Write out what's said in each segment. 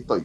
ahí estoy.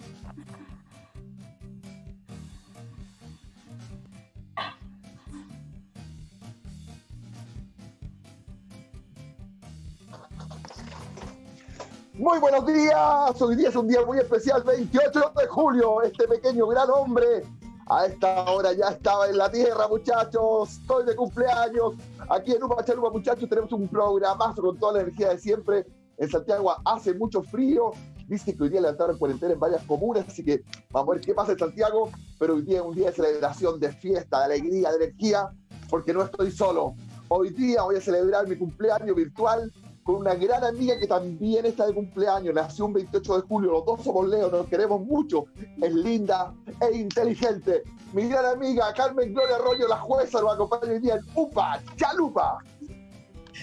Muy buenos días, hoy día es un día muy especial, 28 de julio, este pequeño gran hombre. A esta hora ya estaba en la tierra, muchachos, estoy de cumpleaños, aquí en Upa Chalupa, muchachos, tenemos un programazo con toda la energía de siempre, en Santiago hace mucho frío, dice que hoy día levantaron cuarentena en varias comunas, así que vamos a ver qué pasa en Santiago, pero hoy día es un día de celebración, de fiesta, de alegría, de energía, porque no estoy solo. Hoy día voy a celebrar mi cumpleaños virtual con una gran amiga que también está de cumpleaños, nació un 28 de julio, los dos somos Leo, nos queremos mucho, es linda e inteligente. Mi gran amiga Carmen Gloria Arroyo, la jueza, nos acompaña hoy día en Upa, Chalupa.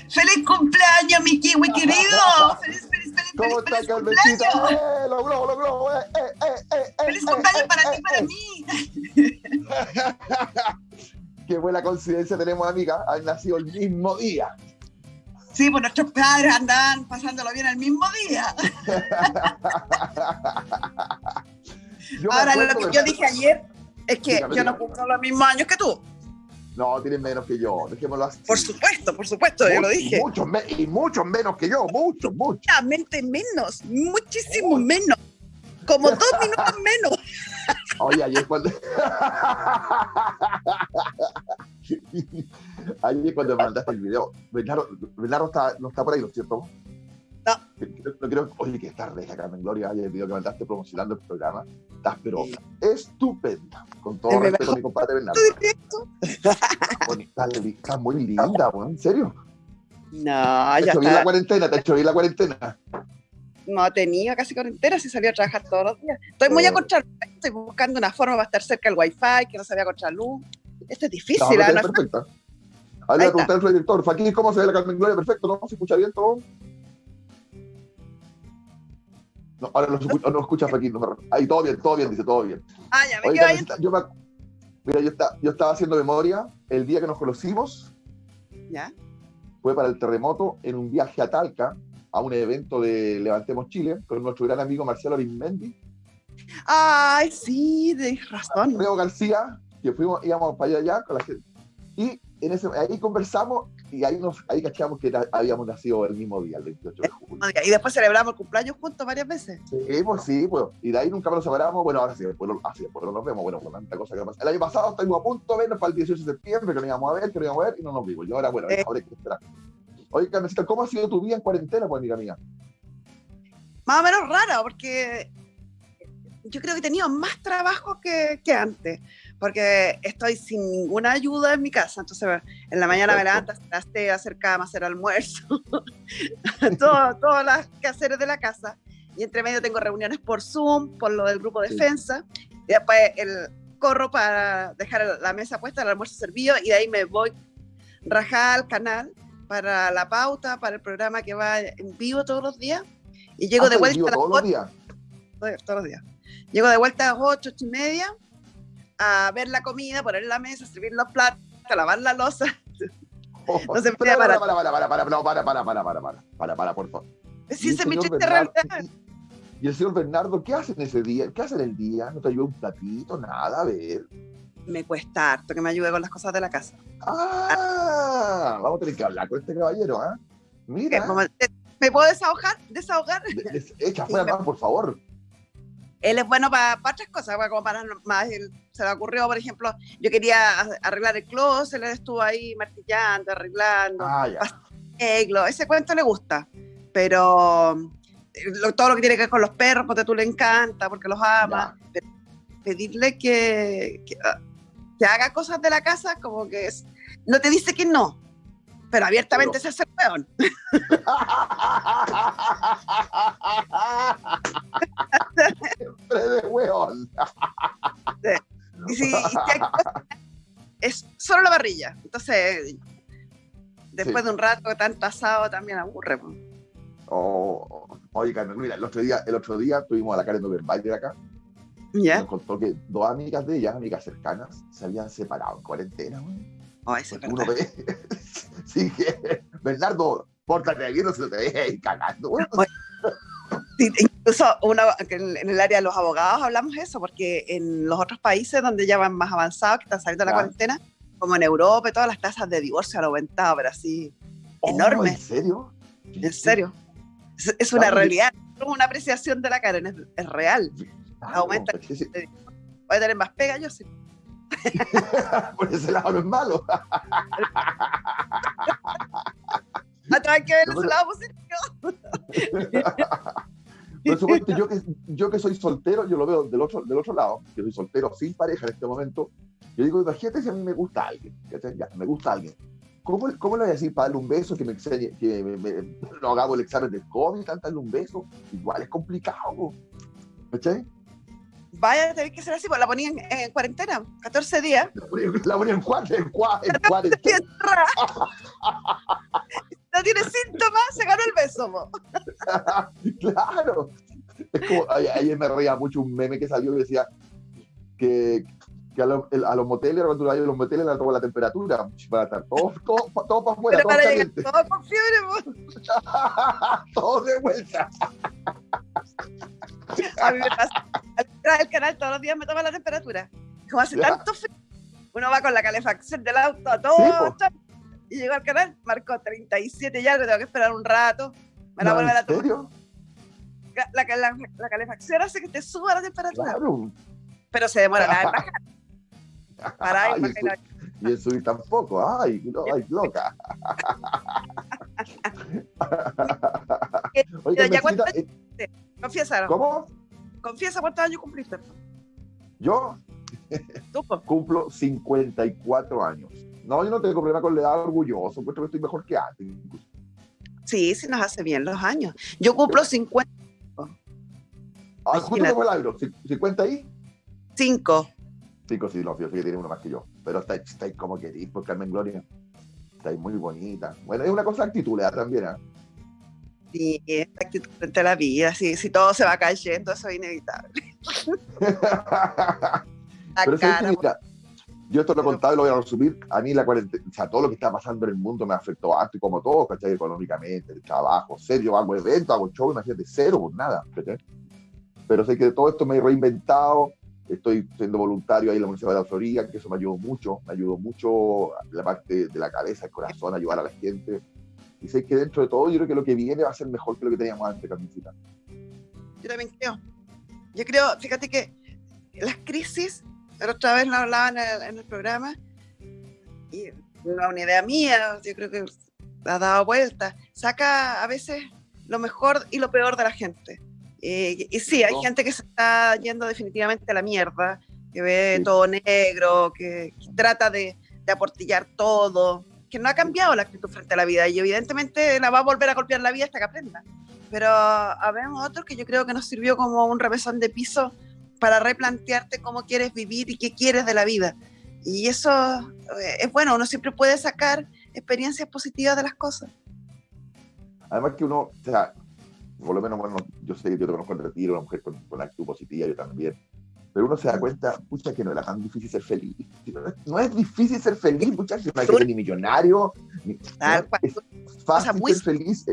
¡Feliz cumpleaños, mi kiwi querido! ¡Feliz, feliz, feliz, ¿Cómo feliz, está feliz Carmencita? ¡Eh, lo logró, lo logró! ¡Eh, eh, eh, eh, eh, ¡Feliz eh, cumpleaños eh, para eh, ti, para eh! mí! Qué buena coincidencia tenemos, amiga. Han nacido el mismo día. Sí, pues nuestros padres andan pasándolo bien el mismo día. Ahora, lo que yo dije ayer es que Dígame, yo no cumplo los mismos años que tú. No, tienen menos que yo, dejémoslo así. Por supuesto, por supuesto, yo lo dije. Muchos me- y muchos menos que yo, muchos, muchos. Menos, muchísimo menos. Como dos minutos menos. Oye, ayer cuando. ayer cuando mandaste el video, Bernardo, Bernardo está, no está por ahí, ¿no es cierto? No. Creo- No creo, oye, que está reja, Carmen Gloria, el video que mandaste promocionando el programa. Estás, pero estupenda. Con todo mi respeto a mi compadre Bernardo. Estás muy linda, weón, ¿en serio? No, ¿Te ya hecho bien la está. cuarentena? ¿Te hecho la cuarentena? No tenía casi cuarentena, si salía a trabajar todos los días. Estoy muy Eh. a contraluz, estoy buscando una forma para estar cerca del wifi, que no se vea contraluz. Esto es No, difícil, te No es perfecta. Ahora le Ahí voy a preguntar al director, ¿cómo se ve la Carmen Gloria? Perfecto, ¿no? ¿Se escucha bien todo? No, ahora no, escucha, no escucha Faquín. No, ahí todo bien, todo bien, dice, todo bien. Ah, ya me quedo yo, me, mira, yo, está- yo estaba haciendo memoria el día que nos conocimos, Ya. fue para el terremoto en un viaje a Talca, a un evento de Levantemos Chile, con nuestro gran amigo Marcelo Arismendi, Ay, sí, tienes razón. Leo García, que fuimos, íbamos para allá, allá con la gente. Y en ese, ahí conversamos y ahí, nos, ahí cachamos que era- habíamos nacido el mismo día, el 28 de julio. Y después celebramos el cumpleaños juntos varias veces. Sí, pues sí, pues. Y de ahí nunca nos separamos. Bueno, ahora sí, después, lo- así, después no nos vemos. Bueno, con tanta cosa que pasa. El año pasado estuvimos a punto de vernos para el 18 de septiembre, que nos íbamos a ver, que nos íbamos a ver y no nos vimos. Y ahora, bueno, Eh. ahora hay que esperar. Oye, Carmencita, ¿cómo ha sido tu vida en cuarentena, pues, amiga mía? Más o menos raro, porque yo creo que he tenido más trabajo que, que antes, porque estoy sin ninguna ayuda en mi casa. Entonces, en la mañana me levanto, hacer hacer cama, hacer almuerzo, todo, todas las quehaceres de la casa. Y entre medio tengo reuniones por Zoom, por lo del grupo Sí. defensa. Y después el corro para dejar la mesa puesta, el almuerzo servido, y de ahí me voy rajada al canal para la pauta, para el programa que va en vivo todos los días. Y llego Ah, de vuelta a las todos los ocho- días. todos todos los días. Llego de vuelta a las 8, 8 y media a ver la comida, poner la mesa, servir los platos, lavar la losa. No se puede para, para, para, para, para, para, para, para, para, para, para, para, por favor. Sí, triste Bernardo- realidad. Y el señor Bernardo, ¿qué hace en ese día? ¿Qué hace en el día? ¿No te ayuda un platito? Nada, a ver. Me cuesta harto que me ayude con las cosas de la casa. Ah, vamos a tener que hablar con este caballero, ¿ah? Que Mira, eh, ¿Me puedo desahogar? ¿Desahogar? de- de- echa fuera más, por favor. Él es bueno para, otras cosas, como para más. él- se le ocurrió, por ejemplo, yo quería arreglar el closet, él estuvo ahí martillando, arreglando. Ah, arreglo, ese cuento le gusta, pero eh, lo- todo lo que tiene que ver con los perros, porque tú le encanta, porque los ama, pero pedirle que, que, ah, que haga cosas de la casa, como que es, no te dice que no, pero abiertamente se hace peón. Siempre de hueón. Y si, y si hay cosas, es solo la parrilla, entonces después Sí. de un rato tanto asado también aburre. Oh, oye, Carmen, mira, el otro día, el otro día tuvimos a la Karen Oberbayer acá. ¿Ya? Nos contó que dos amigas de ella, amigas cercanas, se habían separado en cuarentena, es Porque uno ve. sí, que. Bernardo, pórtate aquí, no se te ahí cagando, güey. Sí, Incluso en el área de los abogados hablamos eso, porque en los otros países donde ya van más avanzados, que están saliendo de la cuarentena, como en Europa todas las tasas de divorcio han aumentado, pero así, oh, enorme. ¿En serio? En serio. Es, una realidad, es una apreciación de la Karen, es, real. Aumenta. Voy a tener más pega, yo sí. Por ese lado no es malo. hay que ver su lado positivo. Por supuesto, yo que, yo que soy soltero, yo lo veo del otro, del otro lado, que soy soltero sin pareja en este momento, yo digo, imagínate si a mí me gusta alguien, ya, me gusta alguien. ¿Cómo, ¿Cómo, le voy a decir para darle un beso, que me enseñe, que me, no hagamos el examen de COVID, darle un beso? Igual es complicado, ¿cachai? Vaya a tener que ser así, pues la ponía en, cuarentena, 14 días. La ponía, en, cuarentena. En, cuarentena. no tiene síntomas, se ganó el beso. claro. Es como, ayer me reía mucho un meme que salió y decía que, que a, los moteles, cuando a los moteles le toma la temperatura para estar todos todo, todo para afuera, todo caliente. Todo con fiebre, todo de vuelta. A mí me pasa. Al canal todos los días me toma la temperatura. Como hace tanto frío, uno va con la calefacción del auto a todo. y llegó al canal, marcó 37 ya, tengo que esperar un rato. Me la vuelve a tomar. serio? La, la, la, calefacción hace que te suba la temperatura. Claro. Pero se demora nada en bajar. Para ahí, y, el subir tampoco. Ay, no, ay, loca. Oiga, ya eh, Confiesa. ¿Cómo? Confiesa cuántos años cumpliste. ¿Yo? Cumplo 54 años. No, yo no tengo problema con la edad orgulloso, puesto que estoy mejor que antes. Sí, sí nos hace bien los años. Yo cumplo 50. Ah, justo como el agro, ¿50 ahí? 5. 5, sí, no, fíjate que tiene uno más que yo. Pero estáis está como querís, por Carmen Gloria. Estáis muy bonita. Bueno, es una cosa de actitud, también, ¿eh? Sí, actitud frente a la vida. Si, si todo se va cayendo, eso es inevitable. Pero cara, mira, yo esto lo he contado y lo voy a resumir. A mí la cuarentena, o sea, todo lo que está pasando en el mundo me afectó harto y como todo, ¿cachai? Económicamente, el trabajo, serio, hago eventos, hago show, imagínate, cero, por nada, ¿cachai? Pero sé que de todo esto me he reinventado, estoy siendo voluntario ahí en la Universidad de la Florida, que eso me ayudó mucho, me ayudó mucho la parte de la cabeza, el corazón, ayudar a la gente y sé que dentro de todo, yo creo que lo que viene va a ser mejor que lo que teníamos antes, Carmencita. Yo también creo. Yo creo, fíjate que las crisis, la otra vez lo hablaban en el, programa, y una, una idea mía, yo creo que ha dado vuelta, saca a veces lo mejor y lo peor de la gente. y sí, hay gente que se está yendo definitivamente a la mierda, que ve todo negro, que, que trata de, de, aportillar todo, que no ha cambiado la actitud frente a la vida y evidentemente la va a volver a golpear la vida hasta que aprenda. Pero habemos otros que yo creo que nos sirvió como un revesón de piso para replantearte cómo quieres vivir y qué quieres de la vida. Y eso eh, es bueno, uno siempre puede sacar experiencias positivas de las cosas. Además que uno, o sea, por lo menos, bueno, yo sé que yo te conozco el retiro, una mujer con, con actitud positiva, yo también pero uno se da cuenta, pucha, que no era tan difícil ser feliz. No es difícil ser feliz, muchachos. No hay que ser ni millonario. Ni, es fácil ser feliz.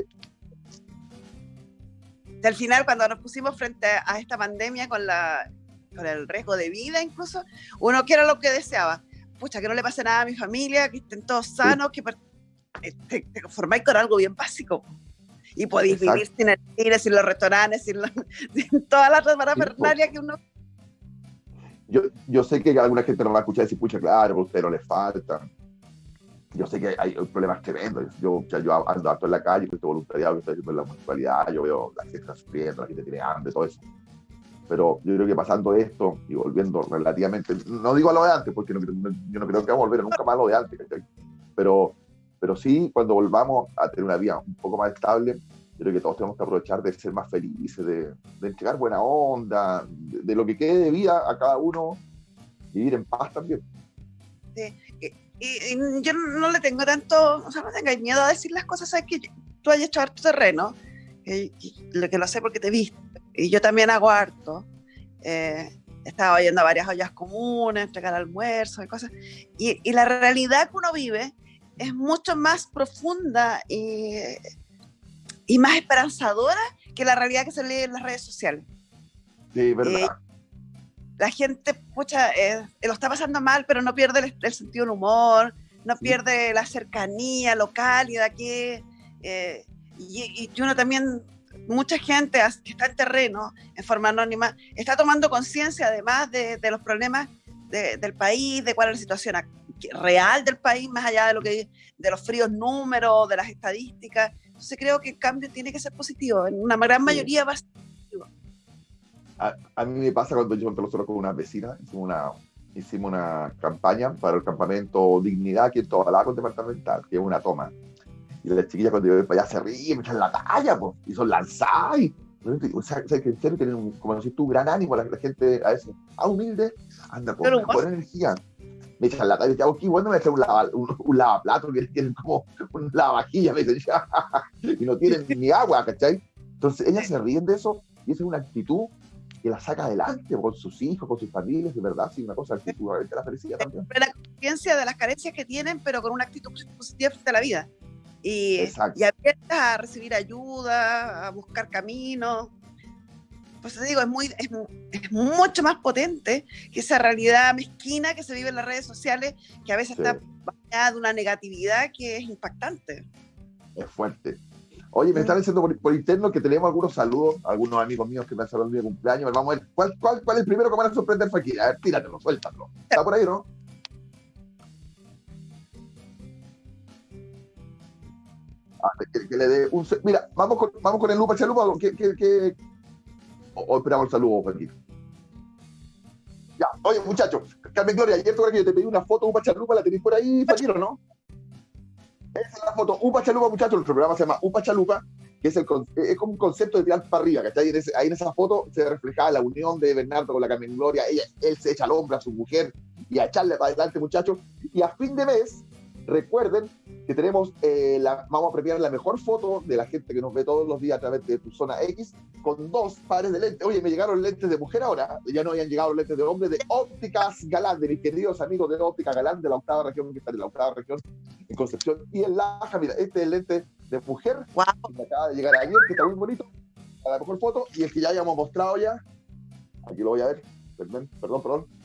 Al final, cuando nos pusimos frente a esta pandemia con, la, con el riesgo de vida, incluso, uno que era lo que deseaba. Pucha, que no le pase nada a mi familia, que estén todos sanos, que eh, te, te conformáis con algo bien básico y podéis vivir sin el cine, sin los restaurantes, sin, sin todas las parafernalia que uno yo, yo sé que alguna gente no va a escuchar y decir, pucha, claro, pero le falta. Yo sé que hay, problemas tremendos. Yo, yo ando harto en la calle, este voluntariado estoy haciendo en la municipalidad, yo veo la gente está sufriendo, la gente tiene hambre, todo eso. Pero yo creo que pasando esto y volviendo relativamente, no digo a lo de antes, porque yo no creo que vamos a volver nunca más a lo de antes, pero, pero sí, cuando volvamos a tener una vida un poco más estable, creo que todos tenemos que aprovechar de ser más felices, de, entregar buena onda, de, lo que quede de vida a cada uno, vivir en paz también. Sí. Y, yo no le tengo tanto, o sea, no tengo miedo a decir las cosas, sabes que tú has hecho harto terreno, que, lo que lo sé porque te he visto, y yo también hago harto. Eh, he estado yendo a varias ollas comunes, entregar almuerzos y cosas, y, y la realidad que uno vive es mucho más profunda y y más esperanzadora que la realidad que se lee en las redes sociales. Sí, verdad. Eh, la gente, pucha, eh, lo está pasando mal, pero no pierde el, sentido del humor, no pierde la cercanía, lo cálida que... Eh, y, y, uno también, mucha gente que está en terreno, en forma anónima, está tomando conciencia además de, de, los problemas del país, de cuál es la situación real del país, más allá de lo que de los fríos números, de las estadísticas. Entonces creo que el cambio tiene que ser positivo. En una gran mayoría va a ser positivo. A, mí me pasa cuando yo nosotros con una vecina, hicimos una, hicimos una campaña para el campamento Dignidad aquí en con Departamental, que es una toma. Y las chiquillas cuando yo voy para allá se ríen, me echan la talla, pues, y son lanzadas. O sea, que en serio tienen, como decís tú, gran ánimo la, la gente a veces, ah, humilde, anda con buena energía me echan la talla y aquí, bueno, me echan un, lava, un, lavaplato que tienen como un lavavajilla, me dicen, y no tienen ni agua, ¿cachai? Entonces ellas se ríen de eso y esa es una actitud que la saca adelante con sus hijos, con sus familias, de verdad, sí, una cosa, actitud de la felicidad también. La conciencia de las carencias que tienen, pero con una actitud positiva frente a la vida. Y, y abiertas a recibir ayuda, a buscar caminos, pues te digo, es, muy, es, mucho más potente que esa realidad mezquina que se vive en las redes sociales, que a veces está bañada de una negatividad que es impactante. Es fuerte. Oye, me están diciendo por, interno que tenemos algunos saludos, algunos amigos míos que me han saludado el cumpleaños. Vamos a ver, ¿cuál, cuál, cuál es el primero que van a sorprender aquí? A ver, tíratelo, suéltalo. ¿Está por ahí, no? Ah, que, le dé un... Mira, vamos con, vamos con el Lupa Chalupa, que, que, o, esperamos el saludo, Joaquín. Ya, oye, muchachos, Carmen Gloria, ayer que yo te pedí una foto Upa Chalupa, ¿la tenéis por ahí, Fakir, o no? Esa es la foto, Upa Chalupa, muchachos, nuestro programa se llama Upa Chalupa, que es, el, es como un concepto de tirar para arriba, ¿cachai? Ahí en esa foto se reflejaba la unión de Bernardo con la Carmen Gloria, ella, él se echa al hombro a su mujer y a echarle para adelante, muchachos, y a fin de mes Recuerden que tenemos, eh, la, vamos a premiar la mejor foto de la gente que nos ve todos los días a través de tu zona X con dos pares de lentes. Oye, me llegaron lentes de mujer ahora, ya no habían llegado lentes de hombre, de ópticas galán, de mis queridos amigos de óptica galán de la octava región, que está en la octava región, en Concepción y en Laja. Mira, este es el lente de mujer, wow. que me acaba de llegar ayer, que está muy bonito, a la mejor foto, y el que ya habíamos mostrado ya, aquí lo voy a ver, perdón, perdón, perdón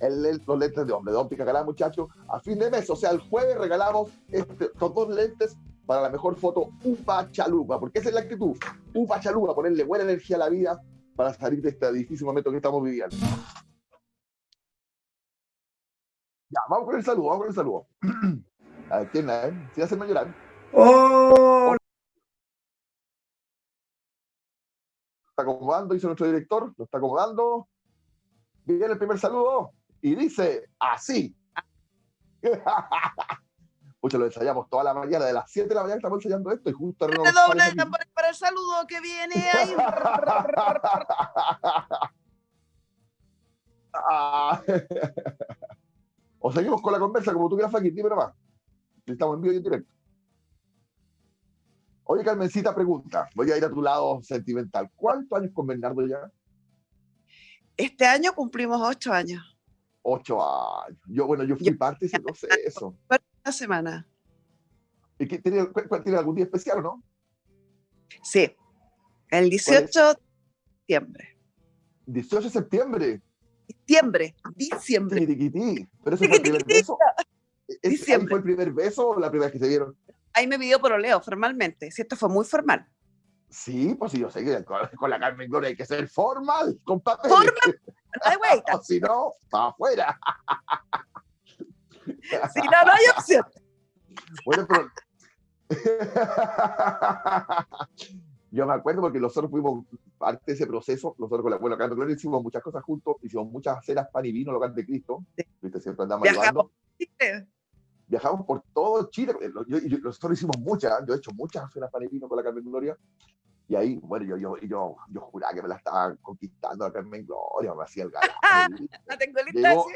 los lentes de hombre de óptica galán, muchachos, a fin de mes, o sea, el jueves regalamos este, estos dos lentes para la mejor foto Upa Chalupa, porque esa es la actitud, Upa Chalupa, ponerle buena energía a la vida para salir de este difícil momento que estamos viviendo. Ya, vamos con el saludo, vamos con el saludo. A ver, ¿quién es? Si hace llorar. ¡Oh! Está acomodando, dice nuestro director, lo está acomodando. Viene el primer saludo y dice así. Mucho lo ensayamos toda la mañana, de las 7 de la mañana estamos ensayando esto y justo... No doble para el saludo que viene ahí. o seguimos con la conversa como tú quieras, Faki, dime nomás. Estamos en vivo y en directo. Oye, Carmencita pregunta, voy a ir a tu lado sentimental. ¿Cuántos años con Bernardo ya? Este año cumplimos ocho años ocho años. Yo, bueno, yo fui parte de ese proceso. Una semana. ¿Y qué, tiene, tiene, algún día especial o no? Sí, el 18 de septiembre. 18 de septiembre. Diciembre, diciembre. Pero ese fue el primer beso. ¿Ese fue el primer beso o la primera vez que se vieron? Ahí me pidió por oleo, formalmente. Si esto fue muy formal. Sí, pues sí, yo sé que con, la Carmen Gloria hay que ser formal, con papel. Formal, no hay si no, para afuera. si no, no hay opción. Bueno, pero... yo me acuerdo porque nosotros fuimos parte de ese proceso, nosotros con la abuela Carmen Gloria hicimos muchas cosas juntos, hicimos muchas cenas pan y vino, local de Cristo, ¿viste? siempre andamos ayudando viajamos por todo Chile. nosotros hicimos muchas, yo he hecho muchas cenas para vino con la Carmen Gloria. Y ahí, bueno, yo, yo, yo, yo juraba que me la estaba conquistando la Carmen Gloria, me hacía el galán. no tengo llegó,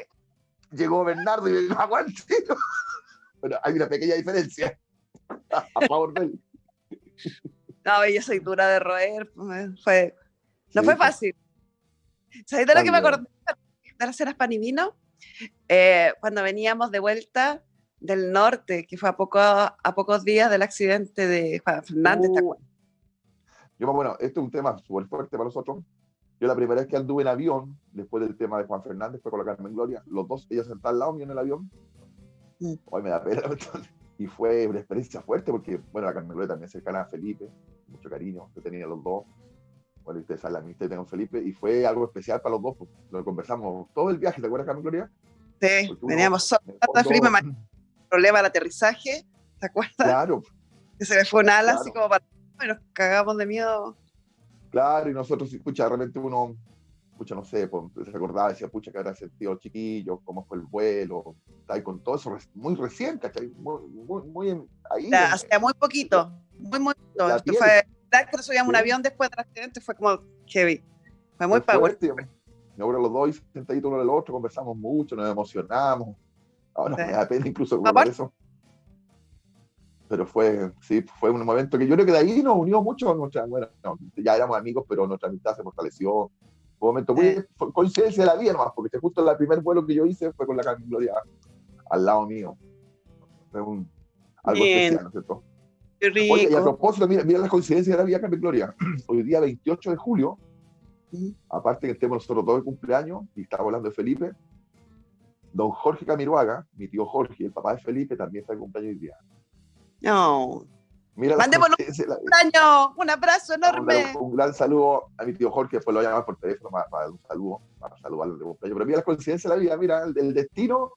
llegó Bernardo y me dijo, aguante. Bueno, hay una pequeña diferencia a favor de él. No, yo soy dura de roer. Fue, no fue fácil. ¿Sabes de lo que me acordé de las cenas pan y vino? Eh, cuando veníamos de vuelta del norte, que fue a, poco, a pocos días del accidente de Juan Fernández. Uh, Yo, bueno, esto es un tema súper fuerte para nosotros. Yo la primera vez que anduve en avión, después del tema de Juan Fernández, fue con la Carmen Gloria. Los dos, ella sentada al lado mío en el avión. Mm. Hoy me da pena. Y fue una experiencia fuerte porque, bueno, la Carmen Gloria también cercana a Felipe, mucho cariño que tenía los dos. Bueno, ustedes saben la amistad que tengo con Felipe. Y fue algo especial para los dos. Pues, lo conversamos todo el viaje, ¿te acuerdas, Carmen Gloria? Sí, veníamos solo. Felipe, problema del aterrizaje, ¿te acuerdas? Claro. Que se le fue un ala así como para... Y nos cagamos de miedo. Claro, y nosotros, pucha, realmente uno, pucha, no sé, pues, se recordaba, decía, pucha, que habrá sentido el chiquillo, cómo fue el vuelo, está con todo eso muy recién, ¿cachai? Muy, muy, muy ahí. hacía muy poquito, muy, muy poquito. Esto fue, que subíamos un avión después del accidente, fue como heavy. Fue muy power. Ahora los dos sentaditos uno del otro, conversamos mucho, nos emocionamos. Ahora me da pena incluso por eso pero fue, sí, fue un momento que yo creo que de ahí nos unió mucho, nuestra, bueno, ya éramos amigos, pero nuestra amistad se fortaleció. Fue un momento muy coincidencia de la vida nomás, porque justo el primer vuelo que yo hice fue con la Carmen Gloria al lado mío. Fue un, algo especial, ¿no es cierto? Oye, y a propósito, mira, mira las coincidencias de la vida Carmen Gloria. Hoy día 28 de julio, aparte que estemos nosotros todos de cumpleaños, y estamos hablando de Felipe, don Jorge Camiruaga, mi tío Jorge, el papá de Felipe, también está de cumpleaños hoy día. No. Mira Mandémonos un año, un abrazo enorme. Un, gran saludo a mi tío Jorge, después lo llamar por teléfono para, dar un saludo, para saludarlo de cumpleaños. Pero mira la coincidencia de la vida, mira, el, destino,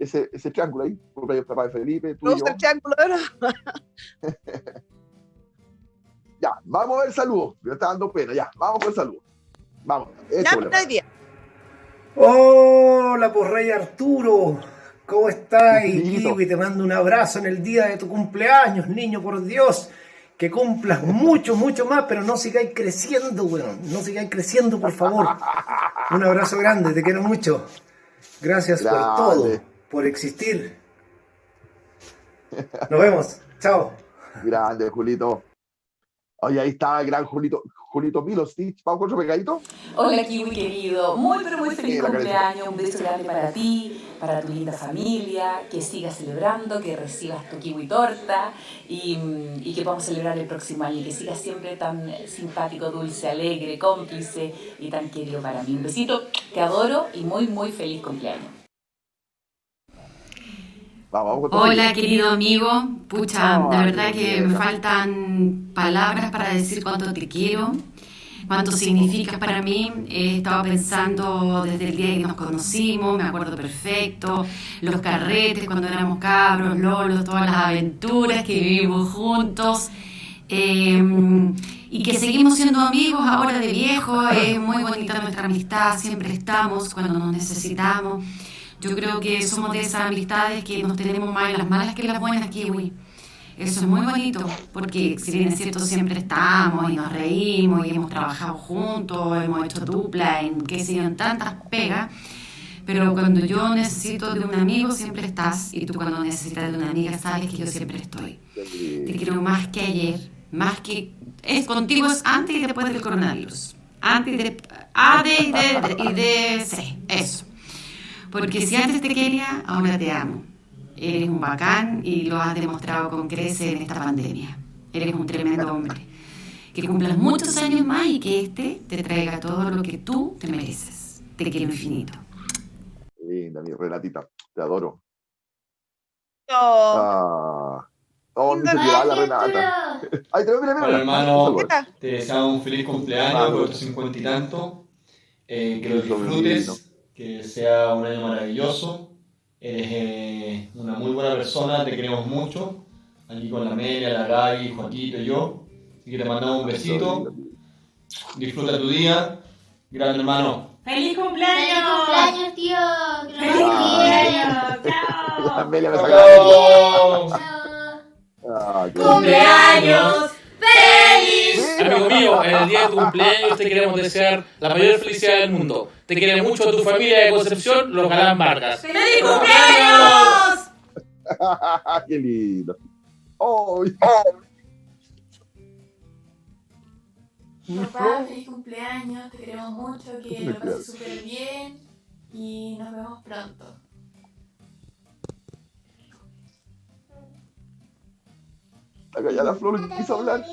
ese, ese triángulo ahí, cumpleaños papá de Felipe, tú y yo. triángulo, ya, vamos a ver saludos. Me está dando pena, ya, vamos con el saludo. Vamos. Ya, día. Hola, pues Rey Arturo. ¿Cómo estás, Kiwi? Te mando un abrazo en el día de tu cumpleaños, niño, por Dios. Que cumplas mucho, mucho más, pero no sigáis creciendo, weón. No sigáis creciendo, por favor. Un abrazo grande, te quiero mucho. Gracias por todo, por existir. Nos vemos. Chao. Grande, Julito. Oye, ahí está el gran Julito. Julito Milostich, ¿vamos con otro pegadito? Hola Kiwi querido, muy pero muy feliz cumpleaños, un beso grande para ti, para tu linda familia, que sigas celebrando, que recibas tu Kiwi torta y, y que podamos celebrar el próximo año, que sigas siempre tan simpático, dulce, alegre, cómplice y tan querido para mí. Un besito, te adoro y muy muy feliz cumpleaños. Hola, querido amigo. Pucha, la verdad que me faltan palabras para decir cuánto te quiero, cuánto significas para mí. He estado pensando desde el día que nos conocimos, me acuerdo perfecto, los carretes cuando éramos cabros, lolos, todas las aventuras que vivimos juntos. Em, y que seguimos siendo amigos ahora de viejo, es muy bonita nuestra amistad, siempre estamos cuando nos necesitamos. Yo creo que somos de esas amistades que nos tenemos más en las malas que en las buenas, Kiwi. Eso es muy bonito, porque si bien es cierto, siempre estamos y nos reímos y hemos trabajado juntos, hemos hecho dupla en qué sé yo, en tantas pegas, pero cuando yo necesito de un amigo siempre estás y tú cuando necesitas de una amiga sabes que yo siempre estoy. Te quiero más que ayer, más que... Es contigo es antes y después del coronavirus. Antes de... A, D y D y D, C. Eso. Porque si antes te quería, ahora te amo. Eres un bacán y lo has demostrado con creces en esta pandemia. Eres un tremendo hombre. Que cumplas muchos años más y que este te traiga todo lo que tú te mereces. Te quiero infinito. Linda, mi Renatita. Te adoro. Oh. Ah. Oh, que la Renata. Ay, te mira, mira. hermano, te deseamos un feliz cumpleaños por tus cincuenta y tanto. Eh, que lo disfrutes que sea un año maravilloso. Eres eh, una muy buena persona, te queremos mucho. Aquí con la Amelia, la Gaby, Joaquito y yo. Así que te mandamos un besito. Disfruta tu día. Gran hermano. ¡Feliz cumpleaños! ¡Feliz cumpleaños, tío! ¡Feliz cumpleaños! ¡Chao! ¡Chao! Ah, ¡Cumpleaños! Amigo mío, en el día de tu cumpleaños te queremos desear la mayor felicidad del mundo. Te quiere mucho tu familia de Concepción, los Galán Vargas. ¡Feliz cumpleaños! ¡Qué lindo! ¡Oh! Papá, feliz cumpleaños, te queremos mucho, que lo pases súper bien y nos vemos pronto. Acá ya la flor quiso hablar.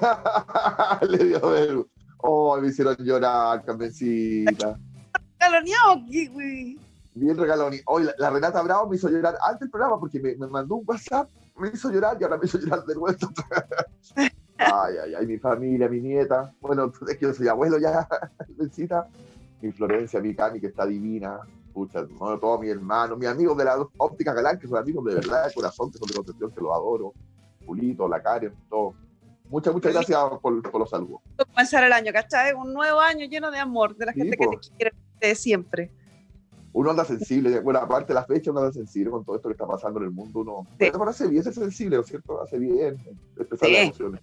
Le dio vergüenza. Oh, me hicieron llorar, Carmencita. Galoneado, kiwi. Bien regalón. Hoy la, la, Renata Bravo me hizo llorar antes del programa porque me, me, mandó un WhatsApp, me hizo llorar y ahora me hizo llorar de vuelta. ay, ay, ay, mi familia, mi nieta. Bueno, es que yo soy abuelo ya, Carmencita. Mi Florencia, mi Cami, que está divina. Pucha, no, todos mis hermanos, mis amigos de la óptica galán, que son amigos de verdad, de corazón, que son de concepción, que los adoro. Pulito, la Karen, todo. Muchas, muchas gracias por, por los saludos. Comenzar el año, ¿cachai? Un nuevo año lleno de amor, de la gente que te quiere de siempre. Uno anda sensible, bueno, aparte de la fecha, uno anda sensible con todo esto que está pasando en el mundo. Uno sí. bueno, hace bien ser sensible, ¿no es cierto? Hace bien expresar sí. las emociones.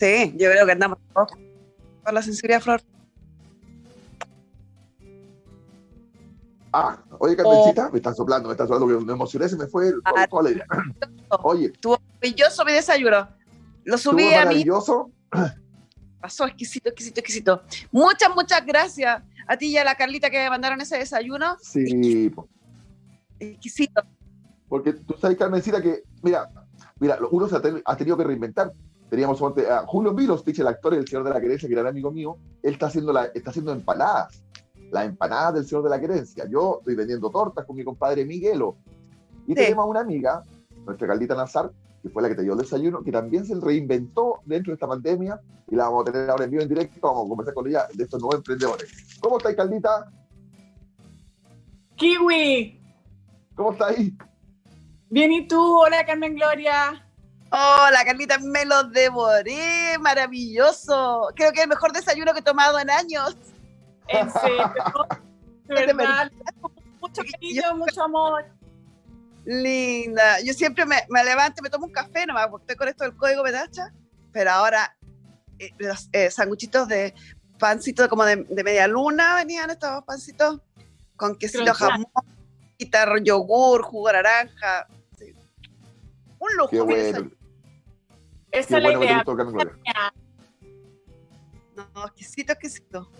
Sí, yo creo que andamos con la sensibilidad, Flor. Ah, oye, Carmencita, oh. me están soplando, me están soplando, me emocioné, se me fue el, ah, toda la idea. Oye. Estuvo maravilloso mi desayuno. Lo subí a mí. maravilloso. Pasó exquisito, exquisito, exquisito. Muchas, muchas gracias a ti y a la Carlita que me mandaron ese desayuno. Sí. Exquisito. Porque tú sabes, Carmencita, que, mira, mira, uno se ha, ten, ha tenido que reinventar. Teníamos a Julio Milostich, el actor del Señor de la Querencia, que era amigo mío, él está haciendo, la, está haciendo empanadas, las empanadas del Señor de la Querencia. Yo estoy vendiendo tortas con mi compadre Miguelo. Y sí. tenemos una amiga, nuestra Carlita Nazar, que fue la que te dio el desayuno, que también se reinventó dentro de esta pandemia y la vamos a tener ahora en vivo en directo, vamos a conversar con ella de estos nuevos emprendedores. ¿Cómo estáis, Caldita? Kiwi. ¿Cómo estáis? Bien, ¿y tú? Hola, Carmen Gloria. Hola, Carlita, me lo devoré, maravilloso. Creo que es el mejor desayuno que he tomado en años. En serio, de verdad, mucho cariño, mucho amor. Linda. Yo siempre me, me levanto y me tomo un café nomás, porque estoy con esto del código Petacha, pero ahora eh, los eh, sanguchitos de pancito como de, de, media luna venían estos pancitos con quesito jamón, guitarra, yogur, jugo de naranja. Sí. Un lujo. Qué bueno. Esa es la bueno idea. No, exquisito, exquisito.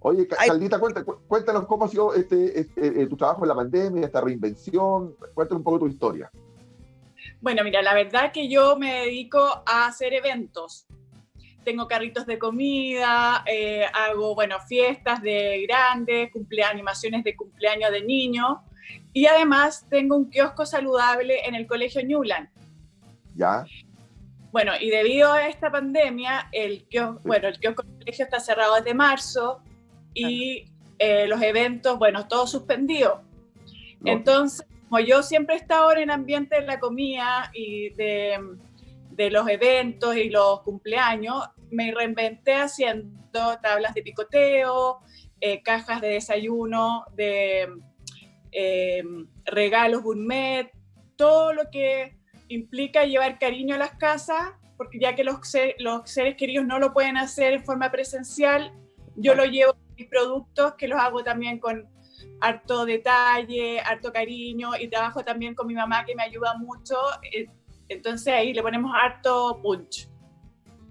Oye, Caldita, cuéntanos, cuéntanos cómo ha sido este, este, tu trabajo en la pandemia, esta reinvención. Cuéntanos un poco tu historia. Bueno, mira, la verdad que yo me dedico a hacer eventos. Tengo carritos de comida, eh, hago, bueno, fiestas de grandes, cumpleaños, animaciones de cumpleaños de niños. Y además tengo un kiosco saludable en el Colegio Newland. ¿Ya? Bueno, y debido a esta pandemia, el kiosco, bueno, el kiosco del colegio está cerrado desde marzo y eh, los eventos, bueno, todo suspendido. No. Entonces, como yo siempre he estado en el ambiente de la comida y de, de, los eventos y los cumpleaños, me reinventé haciendo tablas de picoteo, eh, cajas de desayuno, de eh, regalos gourmet, todo lo que implica llevar cariño a las casas, porque ya que los, los seres queridos no lo pueden hacer en forma presencial, yo lo llevo mis productos que los hago también con harto detalle, harto cariño y trabajo también con mi mamá que me ayuda mucho. eh, Entonces ahí le ponemos harto punch.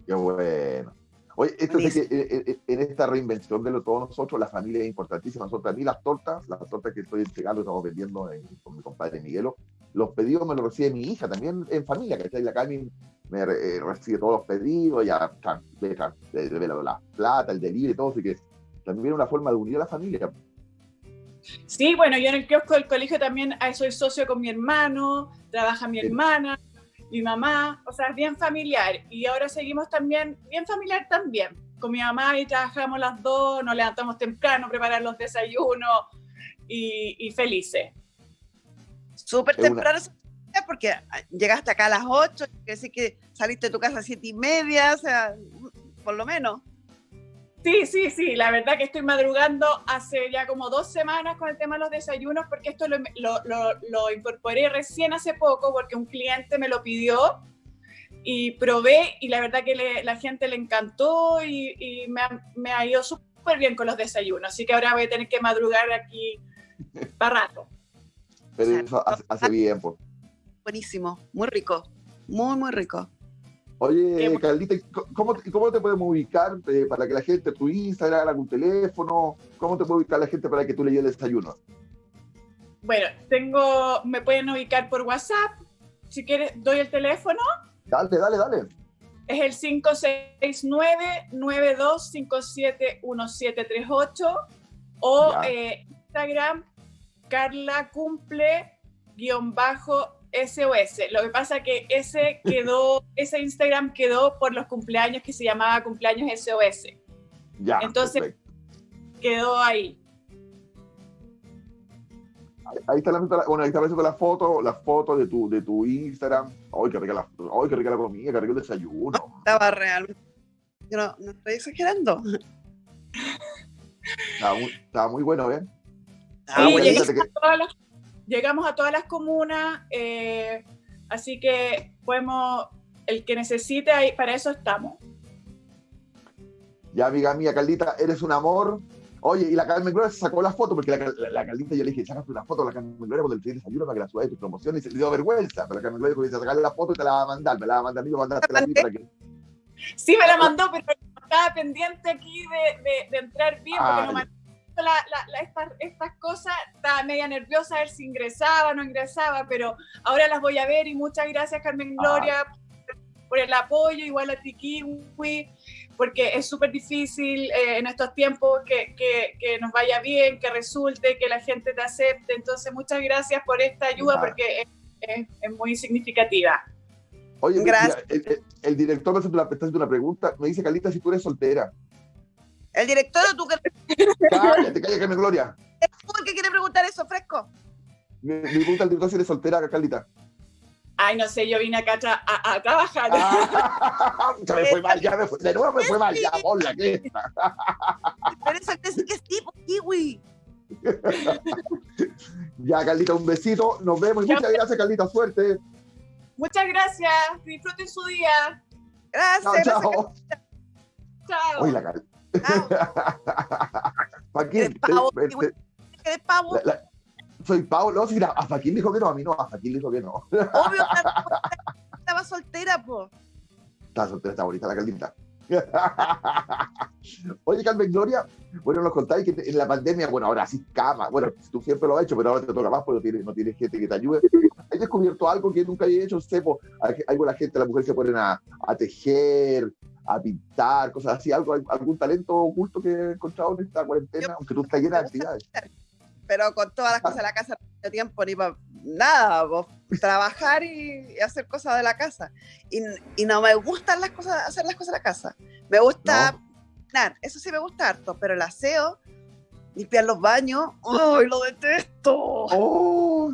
Qué bueno. Oye, esto es que eh, eh, en esta reinvención de lo, todos nosotros, la familia es importantísima. Nosotros, a mí las tortas, las tortas que estoy entregando, estamos vendiendo en, con mi compadre Miguelo, los pedidos me los recibe mi hija, también en familia, que está la Cami me eh, recibe todos los pedidos, ya le, le, la plata, el delivery, todo, así que también una forma de unir a la familia. Sí, bueno, yo en el kiosco del colegio también soy socio con mi hermano, trabaja mi hermana, mi mamá, o sea, es bien familiar. Y ahora seguimos también, bien familiar también, con mi mamá y trabajamos las dos, nos levantamos temprano, preparar los desayunos y, y felices. Súper temprano, una... porque llegaste acá a las 8, quiere decir que saliste de tu casa a las 7 y media, o sea, por lo menos. Sí, sí, sí, la verdad que estoy madrugando hace ya como dos semanas con el tema de los desayunos porque esto lo, lo, lo, lo incorporé recién hace poco porque un cliente me lo pidió y probé y la verdad que le, la gente le encantó y, y me, ha, me, ha, ido súper bien con los desayunos, así que ahora voy a tener que madrugar aquí para rato. Pero eso hace, hace bien, pues. Buenísimo, muy rico, muy, muy rico. Oye, Caldita, ¿cómo, ¿cómo te podemos ubicar eh, para que la gente, tu Instagram, algún teléfono, cómo te puede ubicar la gente para que tú le lleves el desayuno? Bueno, tengo, me pueden ubicar por WhatsApp. Si quieres, doy el teléfono. Dale, dale, dale. es el 569-9257-1738 o eh, Instagram Carla cumple guion bajo SOS. Lo que pasa que ese quedó, ese Instagram quedó por los cumpleaños que se llamaba cumpleaños SOS. Ya. Entonces quedó ahí. Ahí está la, bueno, ahí está la foto, la foto de tu, de tu Instagram. Ay, qué rica la, ay, qué rica la comida, qué rico el desayuno. Estaba realmente. Yo no, no estoy exagerando. Estaba muy, estaba muy bueno, ¿eh? Sí, llegamos, a todas las, llegamos, a todas las, comunas, eh, así que podemos, el que necesite, ahí, para eso estamos. Ya, amiga mía, Caldita, eres un amor. Oye, y la Carmen Gloria se sacó la foto, porque la, la, Caldita yo le dije, sácate una foto a la Carmen Gloria cuando el desayuno para que la suba de tu promoción y se le dio vergüenza. Pero la Carmen Gloria dijo, sacar la foto y te la va a mandar, me la va a mandar a mí, mandaste la para que... Sí, me la mandó, pero estaba pendiente aquí de, de, de entrar bien, porque no la, la, estas, estas, cosas, estaba media nerviosa a ver si ingresaba o no ingresaba, pero ahora las voy a ver y muchas gracias Carmen Gloria ah. por, el apoyo, igual a ti Kiwi, porque es súper difícil eh, en estos tiempos que, que, que, nos vaya bien, que resulte, que la gente te acepte. Entonces, muchas gracias por esta ayuda porque es, es, es, muy significativa. Oye, gracias. Mira, el, el, director me está haciendo una pregunta. Me dice, Calita, si tú eres soltera. ¿El director o tú que.? Cállate, cállate, Gloria. ¿Tú el que quiere preguntar eso, fresco? Me, me pregunta el director si eres soltera, Calita. Ay, no sé, yo vine acá a, a, a trabajar. Ah, ya me fue mal, ya me fue, de nuevo me fue mal, ya, ponla, ¿qué? Pero eso que sí que es tipo kiwi. ya, Carlita, un besito, nos vemos y muchas gracias, Carlita, suerte. Muchas gracias, disfruten su día. Gracias. Chao, chao. Chao. Oye, la Carlita. Pavo, te, te, ¿Eres pavo? La, la, soy Pau, no, si a Joaquín dijo que no, a mí no, a Joaquín dijo que no. Obvio, estaba soltera, po. Estaba soltera, está bonita la Carlita. Oye, Carmen Gloria, bueno, nos contáis que en la pandemia, bueno, ahora sí cama, bueno, tú siempre lo has hecho, pero ahora te toca más porque no tienes, no tienes gente que te ayude. ¿Has descubierto algo que nunca había hecho? Sepo, algo la gente, las mujeres se ponen a, a tejer, a pintar, cosas así, algo, algún talento oculto que he encontrado en esta cuarentena, aunque tú estás llena de actividades. Pero con todas las cosas de la casa no tengo tiempo ni para nada, vos, trabajar y, y, hacer cosas de la casa. Y, y, no me gustan las cosas, hacer las cosas de la casa. Me gusta no. Eso sí me gusta harto, pero el aseo, limpiar los baños, ¡ay, lo detesto! Oh.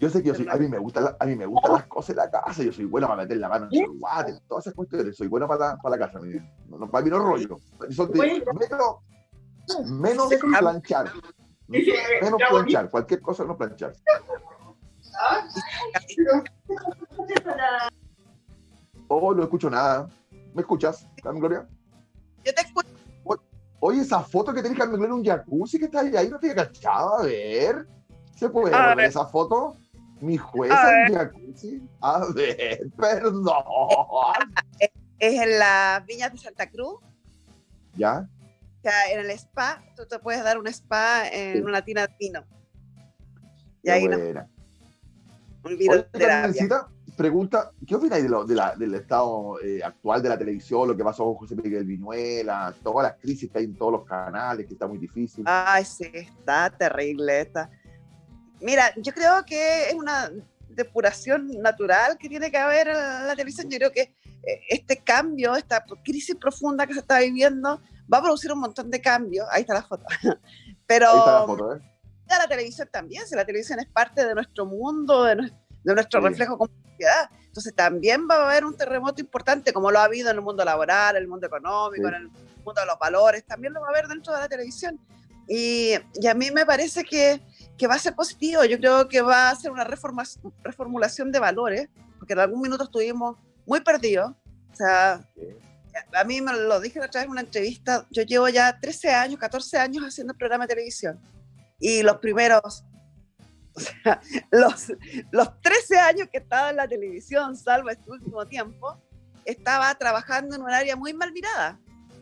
Yo sé que yo soy, a mí me gustan a mí me gustan las cosas de la casa, yo soy bueno para meter la mano en el guate, todas esas cuestiones, soy bueno para la, para la casa, no, no, para mí no rollo. Son de, menos, menos planchar, menos planchar, cualquier cosa no planchar. Oh, no escucho nada. ¿Me escuchas, Carmen Gloria? Yo te escucho. Oye, esa foto que tenés, Carmen Gloria, un jacuzzi que está ahí, ahí no te cachado, a ver. ¿Se puede ver esa foto? Mi jueza en jacuzzi. A ver, perdón. Es, es en las viñas de Santa Cruz. ¿Ya? O sea, en el spa, tú te puedes dar un spa en sí. una tina de vino. Y ahí no, Carmencita, pregunta, ¿qué opináis de lo, de la, del estado eh, actual de la televisión, lo que pasó con José Miguel Viñuela, todas las crisis que hay en todos los canales, que está muy difícil? Ay, sí, está terrible. Está. Mira, yo creo que es una depuración natural que tiene que haber en la televisión. Yo creo que eh, este cambio, esta crisis profunda que se está viviendo, va a producir un montón de cambios. Ahí está la foto. Pero Ahí está la foto, ¿eh? la televisión también, si la televisión es parte de nuestro mundo, de, nuestro, de nuestro sí. reflejo como sociedad. Entonces también va a haber un terremoto importante, como lo ha habido en el mundo laboral, en el mundo económico, sí. en el mundo de los valores, también lo va a haber dentro de la televisión. Y, y a mí me parece que, que, va a ser positivo, yo creo que va a ser una reformulación de valores, porque en algún minuto estuvimos muy perdidos. O sea, a mí me lo dije otra vez en una entrevista, yo llevo ya 13 años, 14 años haciendo programa de televisión. Y los primeros o sea, los, los 13 años que estaba en la televisión, salvo este último tiempo, estaba trabajando en un área muy mal mirada,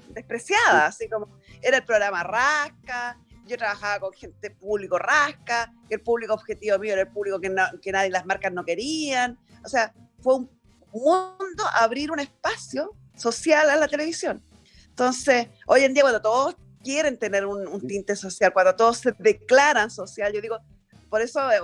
despreciada, así como era el programa Rasca, yo trabajaba con gente público Rasca, el público objetivo mío era el público que, no, que nadie, las marcas no querían, o sea, fue un, mundo abrir un espacio social a la televisión. Entonces, hoy en día, cuando todos quieren tener un, tinte social, cuando todos se declaran social, yo digo, por eso eh,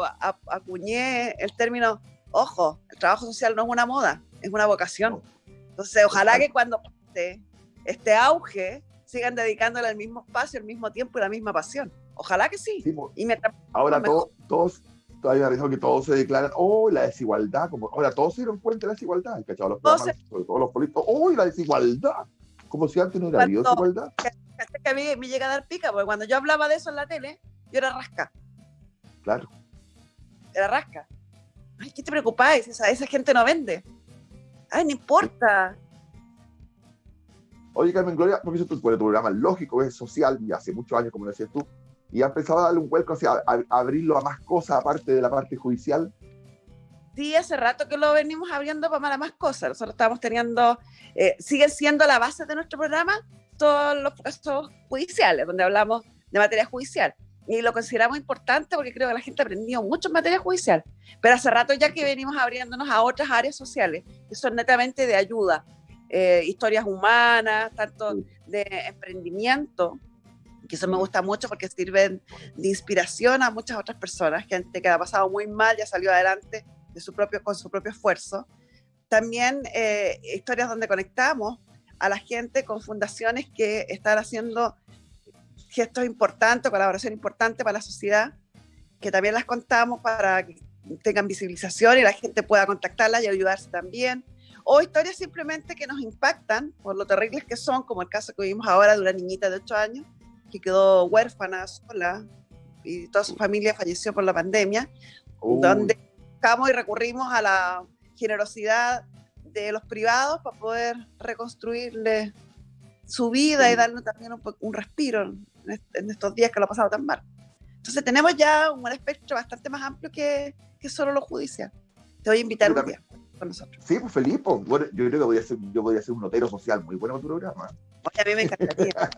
acuñé el término, ojo, el trabajo social no es una moda, es una vocación. Entonces, ojalá que cuando este, este auge sigan dedicándole el mismo espacio, el mismo tiempo y la misma pasión. Ojalá que sí. y ahora todos, todavía me que todos se declaran, oh, la desigualdad, como ahora todos se dieron cuenta de la desigualdad, ¿cachado? Los programas, sobre todo los políticos, oh, la desigualdad, como si antes no hubiera habido desigualdad. Que a mí me llega a dar pica, porque cuando yo hablaba de eso en la tele, yo era rasca. Claro. Era rasca. Ay, ¿qué te preocupáis? Esa, esa gente no vende. Ay, no importa. Oye, Carmen Gloria, porque tu, tu programa lógico, es social, y hace muchos años, como decías tú, y ha empezado a darle un vuelco, hacia abrirlo a más cosas aparte de la parte judicial. Sí, hace rato que lo venimos abriendo para más cosas. Nosotros estamos teniendo, eh, sigue siendo la base de nuestro programa todos los casos judiciales, donde hablamos de materia judicial. Y lo consideramos importante porque creo que la gente ha aprendido mucho en materia judicial. Pero hace rato ya que venimos abriéndonos a otras áreas sociales que son netamente de ayuda, eh, historias humanas, tanto de emprendimiento, que eso me gusta mucho porque sirven de inspiración a muchas otras personas, gente que ha pasado muy mal, ya salió adelante de su propio, con su propio esfuerzo. También eh, historias donde conectamos a la gente con fundaciones que están haciendo gestos importantes, colaboración importante para la sociedad, que también las contamos para que tengan visibilización y la gente pueda contactarlas y ayudarse también. O historias simplemente que nos impactan por lo terribles que son, como el caso que vimos ahora de una niñita de 8 años que quedó huérfana sola y toda su familia falleció por la pandemia, donde buscamos y recurrimos a la generosidad de los privados para poder reconstruirle su vida y darle también un, respiro en, estos días que lo ha pasado tan mal. Entonces tenemos ya un espectro bastante más amplio que, que solo lo judicial. Te voy a invitar un día con nosotros. Sí, pues Felipe, bueno, yo creo que voy a ser, yo voy a ser un notero social muy bueno en tu programa. a mí me encantaría.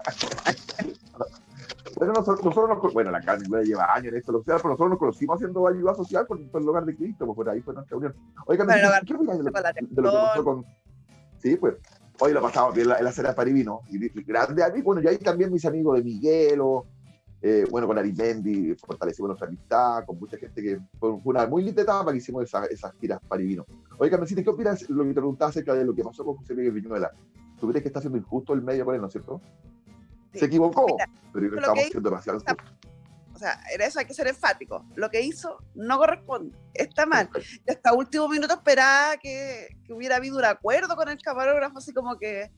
bueno, nosotros, nosotros bueno, la Carmen lleva años en esto, social, pero nosotros nos conocimos haciendo ayuda social por, el lugar de Cristo, pues por ahí fue nuestra unión. Oiga, ¿qué opinas de, lo, de lo que pasó con... Sí, pues, hoy lo pasamos bien en la, cena de Parivino, y, grande a mí, bueno, y ahí también mis amigos de Miguelo, eh, bueno, con Arimendi, fortalecimos nuestra amistad, con mucha gente que fue una muy linda etapa que hicimos esas, esas giras Parivino. Oiga, Carmencita, ¿qué opinas lo que te preguntaba acerca de lo que pasó con José Miguel Viñuela? ¿Tú crees que está siendo injusto el medio con él, no es cierto? Se equivocó, pero estamos siendo demasiado O sea, en eso hay que ser enfático. Lo que hizo no corresponde, está mal. Y hasta último minuto esperaba que, que, hubiera habido un acuerdo con el camarógrafo, así como que,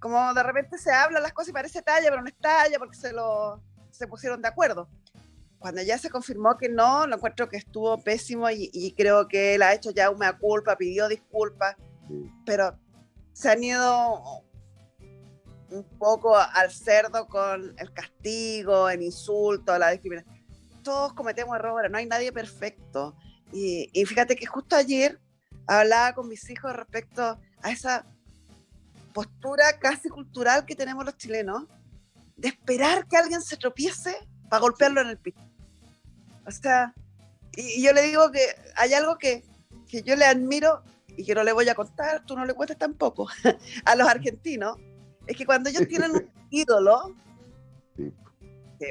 como de repente se hablan las cosas y parece talla, pero no es talla porque se, lo, se pusieron de acuerdo. Cuando ya se confirmó que no, lo encuentro que estuvo pésimo y, y creo que él ha hecho ya una culpa, pidió disculpas, pero se han ido un poco al cerdo con el castigo, el insulto, la discriminación. Todos cometemos errores, no hay nadie perfecto. Y, fíjate que justo ayer hablaba con mis hijos respecto a esa postura casi cultural que tenemos los chilenos, de esperar que alguien se tropiece para golpearlo en el piso. O sea, y, yo le digo que hay algo que, que yo le admiro y que no le voy a contar, tú no le cuentes tampoco, a los argentinos, es que cuando ellos tienen un ídolo,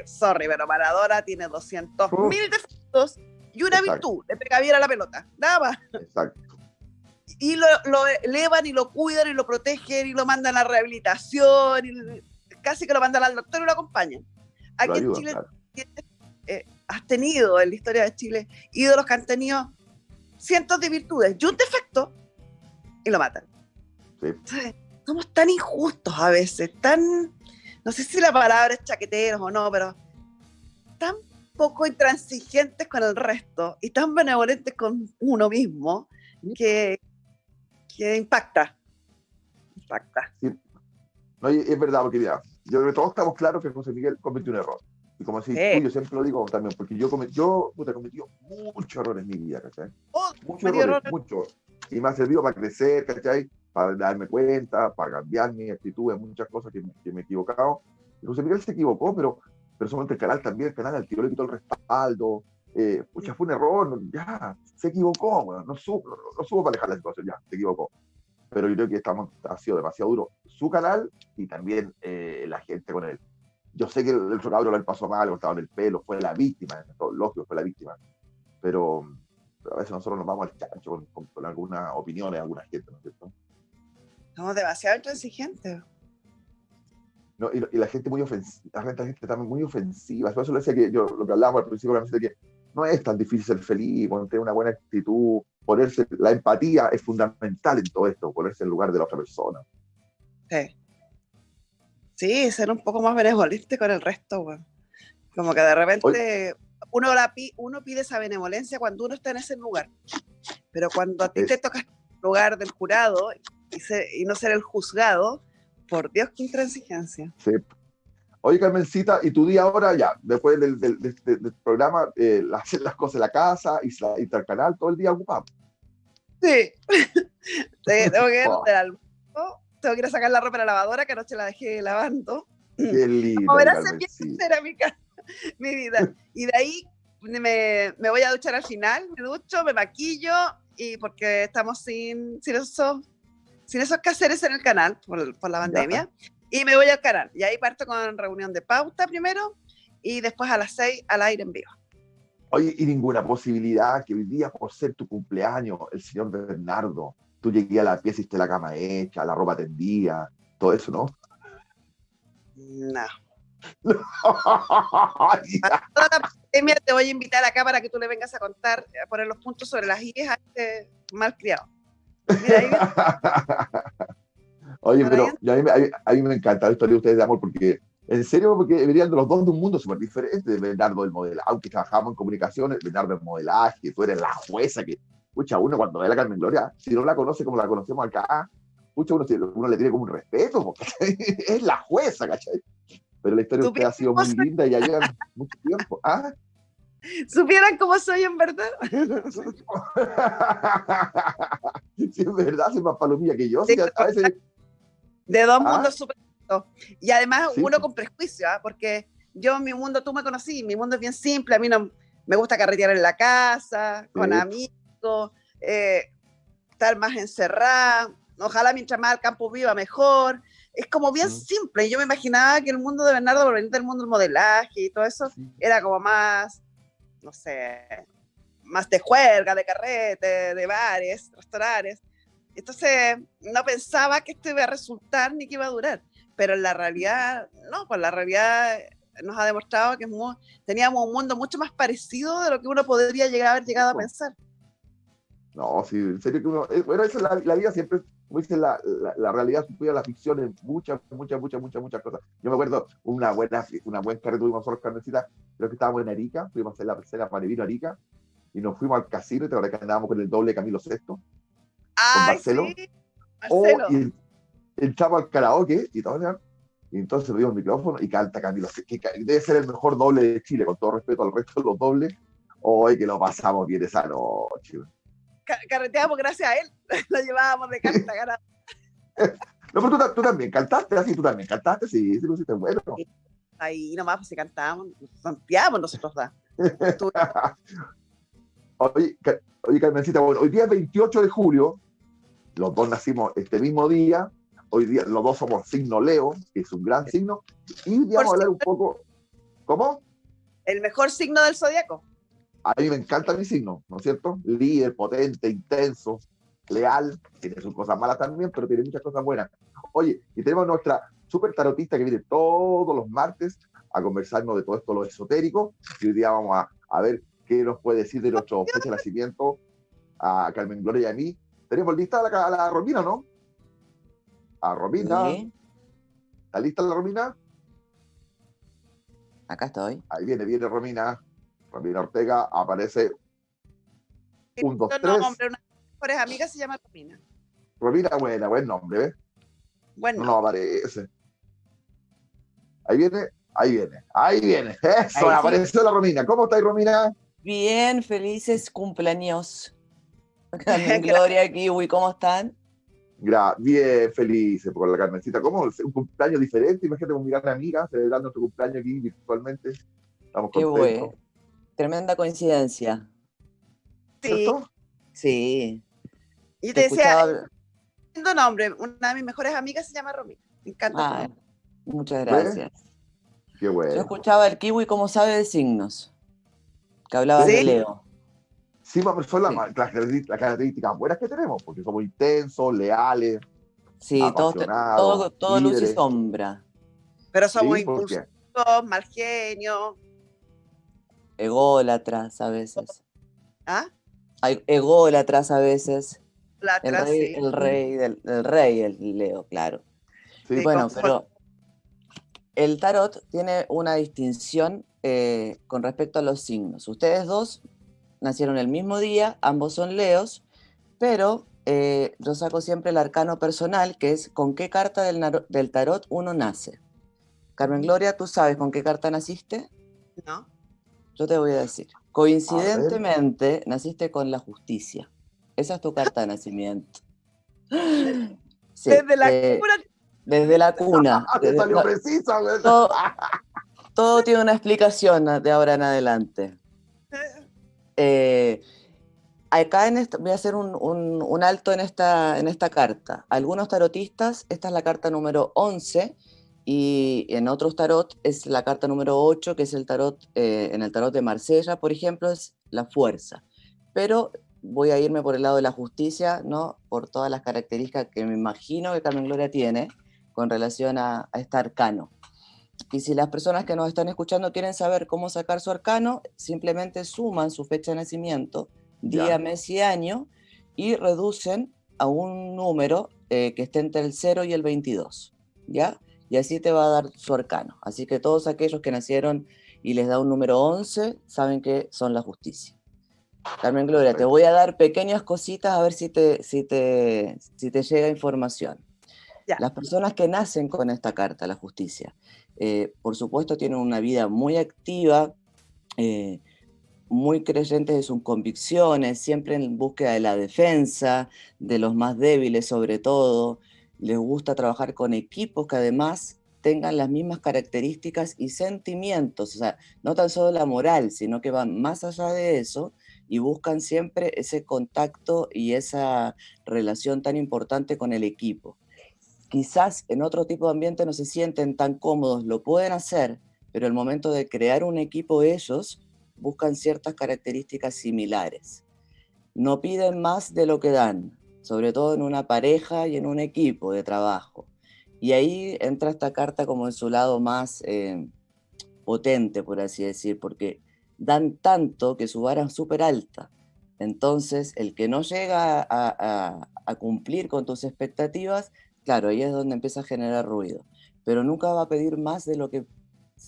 sorry, pero Maradona tiene 200 mil defectos y una virtud, le pega bien a la pelota, nada más. Exacto. Y lo, elevan y lo cuidan y lo protegen y lo mandan a rehabilitación, y casi que lo mandan al doctor y lo acompañan. Aquí en Chile eh, has tenido en la historia de Chile ídolos que han tenido cientos de virtudes y un defecto y lo matan. Somos tan injustos a veces, tan, no sé si la palabra es chaqueteros o no, pero tan poco intransigentes con el resto y tan benevolentes con uno mismo que, que impacta. Impacta. No, es verdad, porque ya, yo creo que todos estamos claros que José Miguel cometió un error. Y como así, yo siempre lo digo también, porque yo, cometí, yo puta, cometí muchos errores en mi vida, ¿cachai? Oh, muchos errores, muchos. Y me ha servido para crecer, ¿cachai? Para darme cuenta, para cambiar mi actitud en muchas cosas que, que me he equivocado. Y José Miguel se equivocó, pero, pero solamente el canal también, el canal al tiro le quitó el respaldo, eh, pucha, fue un error, ya, se equivocó, bueno, no, supo, no, supo manejar la situación, ya, se equivocó. Pero yo creo que estamos, ha sido demasiado duro su canal y también eh, la gente con él. Yo sé que el, el cabro le pasó mal, le cortaron el pelo, fue la víctima, lógico, fue la víctima. Pero, pero, a veces nosotros nos vamos al chancho con, con, con algunas opiniones de alguna gente, ¿no es cierto? Somos demasiado intransigentes. No, y, y, la gente muy ofensiva, la gente también muy ofensiva. Por eso le decía que yo, lo que hablábamos al principio, de que no es tan difícil ser feliz, tener una buena actitud, ponerse, la empatía es fundamental en todo esto, ponerse en lugar de la otra persona. Sí. Sí, ser un poco más benevolente con el resto, güey. Como que de repente uno, la, uno pide esa benevolencia cuando uno está en ese lugar. Pero cuando a ti es. te toca el lugar del jurado y, y, no ser el juzgado, por Dios, qué intransigencia. Sí. Oye, Carmencita, ¿y tu día ahora ya, después del, del, del, del programa, eh, hacer las cosas en la casa, y el canal, todo el día ocupado? Sí. tengo que ir al almuerzo, tengo que ir a sacar la ropa de la lavadora, que anoche la dejé lavando. Qué lindo. Verás, se empieza a a mi, mi vida. Y de ahí me, me, voy a duchar al final, me ducho, me maquillo, y porque estamos sin, sin, esos, sin esos quehaceres en el canal por, por la pandemia. Ya. Y me voy al canal. Y ahí parto con reunión de pauta primero y después a las seis al aire en vivo. Oye, y ninguna posibilidad que hoy día, por ser tu cumpleaños, el señor Bernardo, tú llegué a la pieza esté la cama hecha, la ropa tendida, todo eso, ¿no? No. Toda la pandemia te voy a invitar acá para que tú le vengas a contar, a poner los puntos sobre las IES a este malcriado. Mira, ahí Oye, pero a mí, a, mí, a mí, me encanta la historia de ustedes de amor porque, en serio, porque venían de los dos de un mundo súper diferente. Bernardo del modelaje, aunque trabajamos en comunicaciones, Bernardo del modelaje, tú eres la jueza que, escucha, uno cuando ve a la Carmen Gloria, si no la conoce como la conocemos acá, escucha, uno, uno le tiene como un respeto, porque es la jueza, ¿cachai? Pero la historia de usted ha sido muy linda y ya llevan mucho tiempo. ¿Ah? supieran cómo soy en verdad. sí, en verdad, soy más palomilla que yo. Sí, a veces, de dos ¿Ah? mundos súper y además sí. uno con prejuicio, ¿eh? porque yo mi mundo, tú me conocí, mi mundo es bien simple, a mí no me gusta carretear en la casa, con sí. amigos, eh, estar más encerrada, ojalá mientras más al campo viva mejor, es como bien mm. simple, yo me imaginaba que el mundo de Bernardo, por venir del mundo del modelaje y todo eso, sí. era como más, no sé, más de juerga, de carrete, de bares, restaurantes, entonces, no pensaba que esto iba a resultar ni que iba a durar. Pero en la realidad, no, pues la realidad nos ha demostrado que muy, teníamos un mundo mucho más parecido de lo que uno podría llegar a haber llegado a pensar. No, sí, en serio que uno. Eh, bueno, esa es la, la, vida siempre, como dice, la, la, la realidad supera la ficción en muchas, muchas, muchas, muchas, muchas cosas. Yo me acuerdo una buena, una buena carrera tuvimos nosotros, Carmencita, creo que estábamos en Arica, fuimos a hacer la tercera Panevino Arica, y nos fuimos al casino, y te que andábamos con el doble Camilo Ay, con Marcelo. Sí, Marcelo. O, y entramos al karaoke y todo, y entonces le el micrófono y canta Camilo, que debe ser el mejor doble de Chile, con todo respeto al resto de los dobles. Hoy que lo pasamos bien esa noche. Carreteamos gracias a él, lo llevábamos de canta, cara. No, pero tú, tú, también cantaste, así tú también cantaste, sí, sí, sí, bueno. Ahí nomás, pues si cantábamos, santeamos nosotros, da. oye, oye, Carmencita, bueno, hoy día es 28 de julio, los dos nacimos este mismo día, hoy día los dos somos signo Leo, que es un gran signo, y hoy día vamos a hablar un poco, ¿cómo? El mejor signo del zodiaco. A mí me encanta mi signo, ¿no es cierto? Líder, potente, intenso, leal, tiene sus cosas malas también, pero tiene muchas cosas buenas. Oye, y tenemos nuestra super tarotista que viene todos los martes a conversarnos de todo esto, lo esotérico, y hoy día vamos a, a ver qué nos puede decir de nuestro fecha de nacimiento a Carmen Gloria y a mí. ¿Tenemos lista a la, a la Romina, no? A Romina. Sí. ¿Está lista la Romina? Acá estoy. Ahí viene, viene Romina. Romina Ortega aparece. Un, dos, tres. Nombre, una de mis mejores amigas se llama Romina. Romina, buena, buen nombre, ¿ves? Bueno. No, no aparece. Ahí viene, ahí viene, ahí viene. Eso, ahí apareció sí. la Romina. ¿Cómo estáis, Romina? Bien, felices cumpleaños. Carmen Gloria, Kiwi, ¿cómo están? Gra bien, felices por la Carmencita. ¿Cómo? Un cumpleaños diferente. Imagínate con mi gran amiga celebrando tu cumpleaños aquí virtualmente. Estamos Qué contentos. bueno. tremenda coincidencia. Sí. ¿Cierto? Sí. Y te te decía, escuchaba- lindo nombre, una de mis mejores amigas se llama Romina. Me encanta. Ah, muchas gracias. Qué Yo bueno. escuchaba el kiwi como sabe de signos, que hablaba de ¿Sí? Leo. Sí, pero son las, Sí. las características- las características buenas que tenemos, porque somos intensos, leales. Sí, todos te- Apasionados, todo, todo luz y sombra. Pero somos Sí, impulsivos, mal genio. Ególatras a veces. ¿Ah? Hay ególatras a veces. La El rey, sí. el rey del el rey, el Leo, claro. sí, Sí, Bueno, con- pero el tarot tiene una distinción eh, con respecto a los signos. Ustedes dos nacieron el mismo día, ambos son leos, pero eh, yo saco siempre el arcano personal, que es con qué carta del, del tarot uno nace. Carmen Gloria, ¿tú sabes con qué carta naciste? ¿no? Yo te voy a decir. Coincidentemente, naciste con la justicia. Esa es tu carta de nacimiento. Sí, Desde la eh, cuna, desde la cuna. Te desde- salió precisa, todo, todo tiene una explicación de ahora en adelante. Eh, acá voy a hacer un, alto en esta, en esta carta. Algunos tarotistas, esta es la carta número 11 y en otros tarot es la carta número 8, que es el tarot, eh, en el tarot de Marsella, por ejemplo, es la fuerza. Pero voy a irme por el lado de la justicia, ¿no? Por todas las características que me imagino que Carmen Gloria tiene con relación a, a este arcano. Y si las personas que nos están escuchando quieren saber cómo sacar su arcano, simplemente suman su fecha de nacimiento, día, Ya. mes y año, y reducen a un número eh, que esté entre el 0 y el 22, ¿ya? Y así te va a dar su arcano. Así que todos aquellos que nacieron y les da un número 11, saben que son la justicia. Carmen Gloria, te voy a dar pequeñas cositas a ver si te, si te, si te llega información. Ya. Las personas que nacen con esta carta, la justicia, eh, por supuesto tienen una vida muy activa, eh, muy creyentes de sus convicciones, siempre en búsqueda de la defensa, de los más débiles sobre todo. Les gusta trabajar con equipos que además tengan las mismas características y sentimientos, o sea, no tan solo la moral, sino que van más allá de eso y buscan siempre ese contacto y esa relación tan importante con el equipo. Quizás en otro tipo de ambiente no se sienten tan cómodos, lo pueden hacer, pero el momento de crear un equipo ellos buscan ciertas características similares. No piden más de lo que dan, sobre todo en una pareja y en un equipo de trabajo. Y ahí entra esta carta como en su lado más eh, potente, por así decir, porque dan tanto que su vara es súper alta. Entonces, el que no llega a, cumplir con tus expectativas, claro, ahí es donde empieza a generar ruido. Pero nunca va a pedir más de lo que,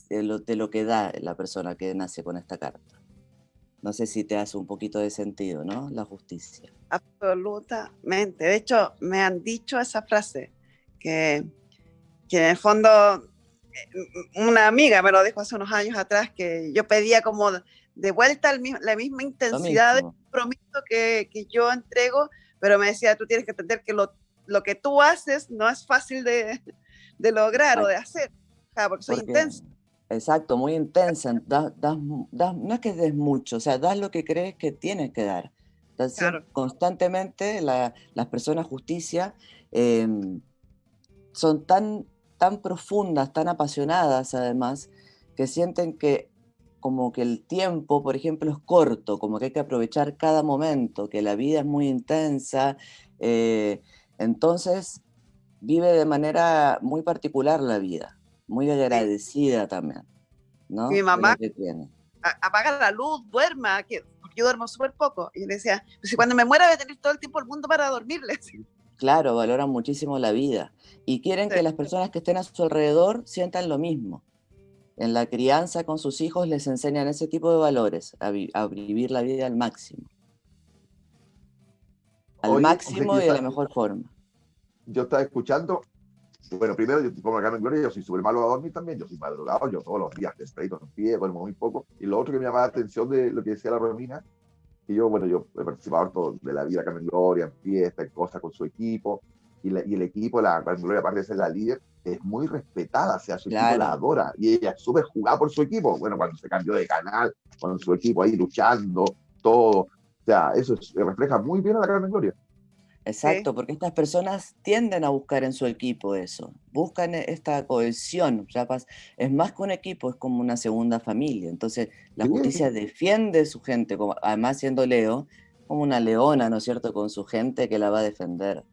de lo, de lo que da la persona que nace con esta carta. No sé si te hace un poquito de sentido, ¿no? La justicia. Absolutamente. De hecho, me han dicho esa frase, que, que en el fondo eh, una amiga me lo dijo hace unos años atrás, que yo pedía como de vuelta la misma intensidad de compromiso que, que yo entrego, pero me decía, tú tienes que entender que lo, lo que tú haces no es fácil de, de lograr o de hacer, porque soy Porque- intensa. Exacto, muy intensa. das- das das- no es que des mucho, o sea, das lo que crees que tienes que dar. Entonces, Claro. constantemente la- las personas justicia em, son tan, tan profundas, tan apasionadas además, que sienten que como que el tiempo, por ejemplo, es corto, como que hay que aprovechar cada momento, que la vida es muy intensa. eh, entonces, vive de manera muy particular la vida, muy agradecida también, ¿no? Mi mamá- apaga la luz, duerma, que porque yo duermo súper poco. Y le decía, pues si cuando me muera voy a tener todo el tiempo del mundo para dormirle. Claro, valoran muchísimo la vida y quieren Sí. que las personas que estén a su alrededor sientan lo mismo. En la crianza con sus hijos les enseñan ese tipo de valores, a, vi- a vivir la vida al máximo. Al Oye, o sea máximo y de la mejor forma. Yo estaba escuchando. Bueno, primero, yo como Carmen Gloria, yo soy súper malo a dormir también. Yo soy madrugado, yo todos los días tempranito en pie, duermo muy poco. Y lo otro que me llamaba la atención de lo que decía la Romina, que yo, bueno, yo he participado harto de la vida de Carmen Gloria, en fiestas, en cosas con su equipo. y, y el equipo, la Gloria, aparte de ser la líder, es muy respetada, o sea, su equipo la adora y ella súper jugada por su equipo. Bueno, cuando se cambió de canal, con su equipo ahí luchando, todo. O sea, eso refleja muy bien a la Carmen Gloria. Exacto, porque estas personas tienden a buscar en su equipo eso, buscan e, esta cohesión, ya es más que un equipo, es como una segunda familia. Entonces, la justicia defiende su gente, como, además siendo Leo, como una leona, ¿no es cierto?, con su gente que la va a defender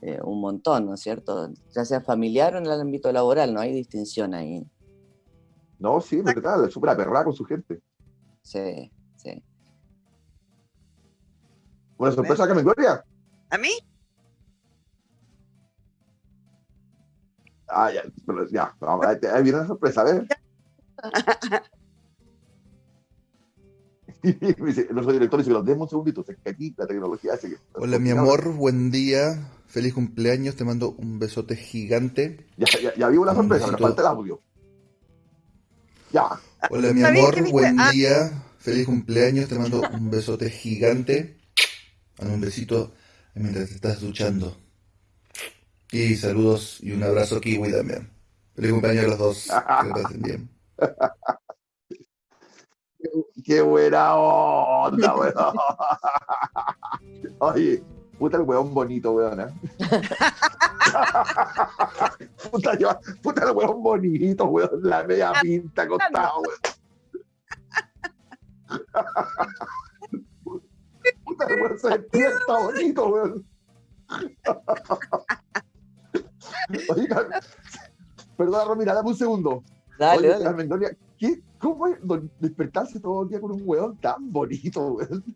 eh, un montón, ¿no es cierto? Ya sea familiar o en el ámbito laboral, no hay distinción ahí. No, sí, es verdad, es súper aperrada con su gente. Sí, ¿Una sorpresa que me gloria? ¿A mí? Ah, ya, ya, ahí viene la sorpresa, a ver. no soy director los demos un segundito, aquí la tecnología hace que... Hola mi amor, buen día, feliz cumpleaños, te mando un besote gigante. Ya, ya, ya vi una sorpresa, me falta el audio. Ya. Hola mi amor, buen ah. día, feliz cumpleaños, te mando un besote gigante. un besito mientras te estás duchando. Y saludos y un abrazo kiwi también. Feliz cumpleaños a los dos, que pasen bien. Qué buena onda, weón. Oye, puta el weón bonito, weón. ¿eh? puta, yo, puta el weón bonito, weón. La media pinta acostado, weón. Puta weón se despierta bonito, weón. Oigan, perdón, Romina, dame un segundo. Dale, Oye, dale. ¿qué, ¿Cómo es despertarse todo el día con un weón tan bonito, weón?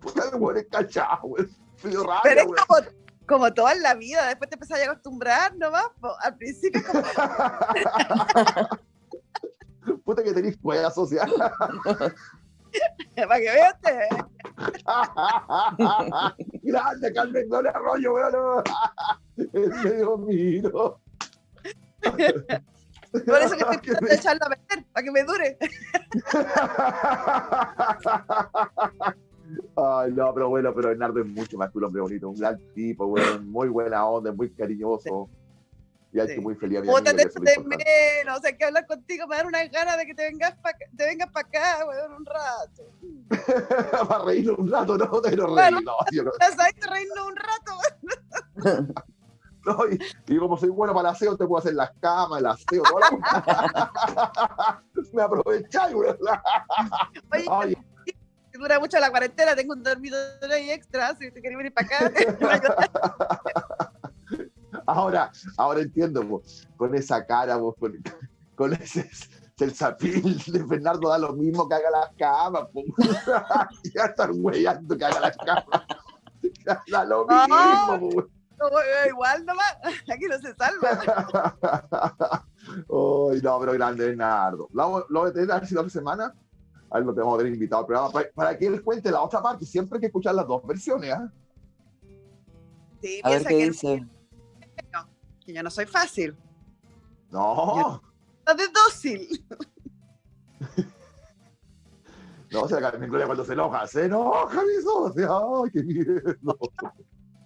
Puta, el weón es cachado, weón. Pero es como, como toda la vida, después te empezás a acostumbrar nomás, al principio como... Puta que tenés cueva social. Para que usted. Grande Carmen Gloria Arroyo, weón. Es medio miro. Por eso que estoy tratando de echarlo a meter, para que me dure. Ay, no, pero bueno, pero Bernardo es mucho más que un hombre bonito, un gran tipo, bueno, muy buena onda, muy cariñoso. Y hay que muy feliz amigo, de menos, o sea, que hablar contigo me da una ganas de que te vengas para te vengas para acá, weón, un rato. para reírnos un rato, no, te lo reír, no, yo no. reírnos un rato, y, como soy bueno para el aseo, te puedo hacer las camas, el aseo, toda la... Me aprovecháis, ¿verdad? Oye, dura mucho la cuarentena, tengo un dormidor ahí extra, si te querés venir para acá. Ahora, ahora entiendo, con esa cara, con, con ese el zapil de Fernando da lo mismo que haga las camas, ya están huellando que haga las camas. Da lo mismo, igual nomás, aquí no se salva. Uy, no, pero grande Bernardo. Lo, lo voy a tener la otra semana. A él lo tenemos que tener invitado pero para, que él cuente la otra parte. Siempre hay que escuchar las dos versiones. ¿eh? Sí, a ver qué que dice. Que yo no soy fácil. No. Yo, de dócil. No, o sea, Carmen Gloria cuando se enoja, se enoja mi socia. Ay, qué miedo.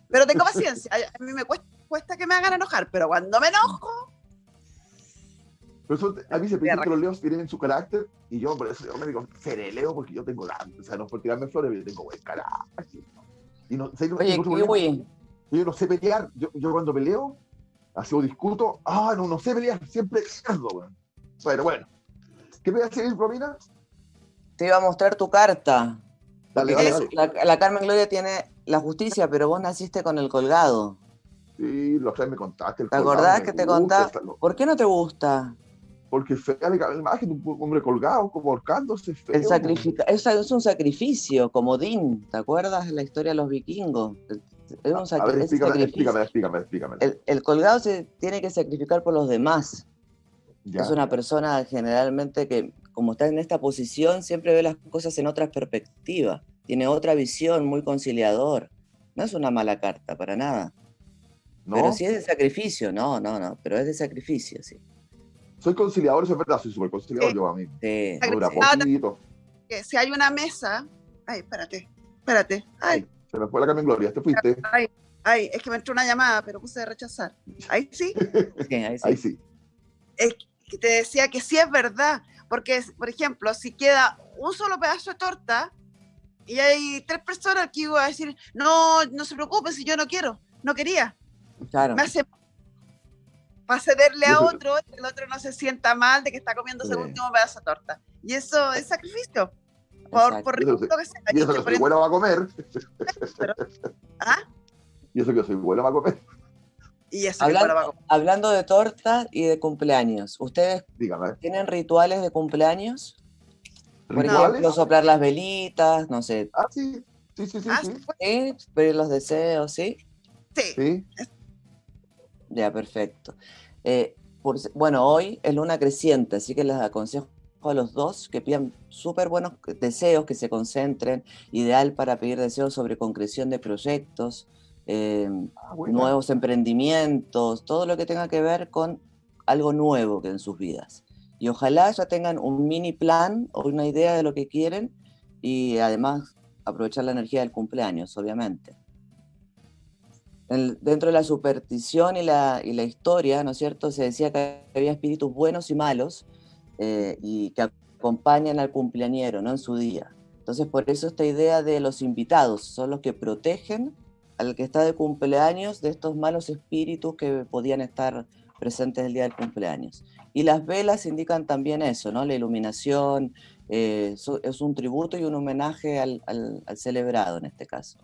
Pero tengo paciencia. A mí me cuesta, que me hagan enojar, pero cuando me enojo. Pero a mí se piensa que los leos tienen su carácter y yo por eso yo me digo, seré leo porque yo tengo la. O sea, no es por tirarme flores, pero yo tengo buen carácter. Y no, sé, Oye, Yo no sé pelear. Yo, yo cuando peleo, así o discuto, ah, no, no sé pelear, siempre pierdo, bueno. Bueno, bueno. ¿Qué me va a decir, Romina? Te iba a mostrar tu carta. Dale, dale, la, Carmen Gloria tiene la justicia, pero vos naciste con el colgado. Sí, lo que me contaste. ¿Te acordás que te contaba? ¿Por qué no te gusta? Porque fea la imagen de un hombre colgado, como ahorcándose. el sacrifica es, es, un sacrificio, como Din. ¿Te acuerdas de la historia de los vikingos? Es un a ver, explícame, explícame, explícame, explícame. El, colgado se tiene que sacrificar por los demás. Es una persona generalmente que, como está en esta posición, siempre ve las cosas en otra perspectiva tiene otra visión, muy conciliador. No es una mala carta, para nada. ¿No? Pero sí es de sacrificio, no, no, no, pero es de sacrificio, sí. Soy conciliador, eso es verdad, soy súper conciliador yo a mí. Sí. Si hay una mesa, ay, espérate, espérate, ay, Se me fue la Carmen Gloria, te fuiste. Ay, ay, es que me entró una llamada, pero puse de rechazar. Ahí sí. Sí, ahí sí. Ahí sí. Es que te decía que sí es verdad, porque, por ejemplo, si queda un solo pedazo de torta y hay tres personas que iban a decir, no, no se preocupe si yo no quiero, no quería. Claro. Me hace para cederle a otro, el otro no se sienta mal de que está comiéndose el Sí. último pedazo de torta. Y eso es sacrificio. Por, por Y eso ridículo que sea. Y eso que soy bueno va a comer. ¿Ah? Y eso que soy bueno va a comer. Y eso que Hablando, bueno va a comer. hablando de torta y de cumpleaños, ¿ustedes Dígame. tienen rituales de cumpleaños? Por ¿Rituales? ejemplo, soplar las velitas, no sé, Ah, sí. Sí, sí, sí. Ah, sí. pues, ¿sí? pedir los deseos, ¿sí? sí. Sí. Ya, perfecto. Eh, por se- bueno, hoy es luna creciente, así que les aconsejo a los dos que pidan súper buenos deseos, que se concentren, ideal para pedir deseos sobre concreción de proyectos, eh, Ah, bueno. nuevos emprendimientos, todo lo que tenga que ver con algo nuevo que en sus vidas. Y ojalá ya tengan un mini plan o una idea de lo que quieren y además aprovechar la energía del cumpleaños, obviamente. El- dentro de la superstición y la, y la historia, ¿no es cierto? Se decía que había espíritus buenos y malos eh, y que acompañan al cumpleañero, ¿no? En su día. Entonces, por eso esta idea de los invitados, son los que protegen al que está de cumpleaños de estos malos espíritus que podían estar presentes el día del cumpleaños. Y las velas indican también eso, ¿no? La iluminación, eh, es un tributo y un homenaje al, al- al celebrado en este caso.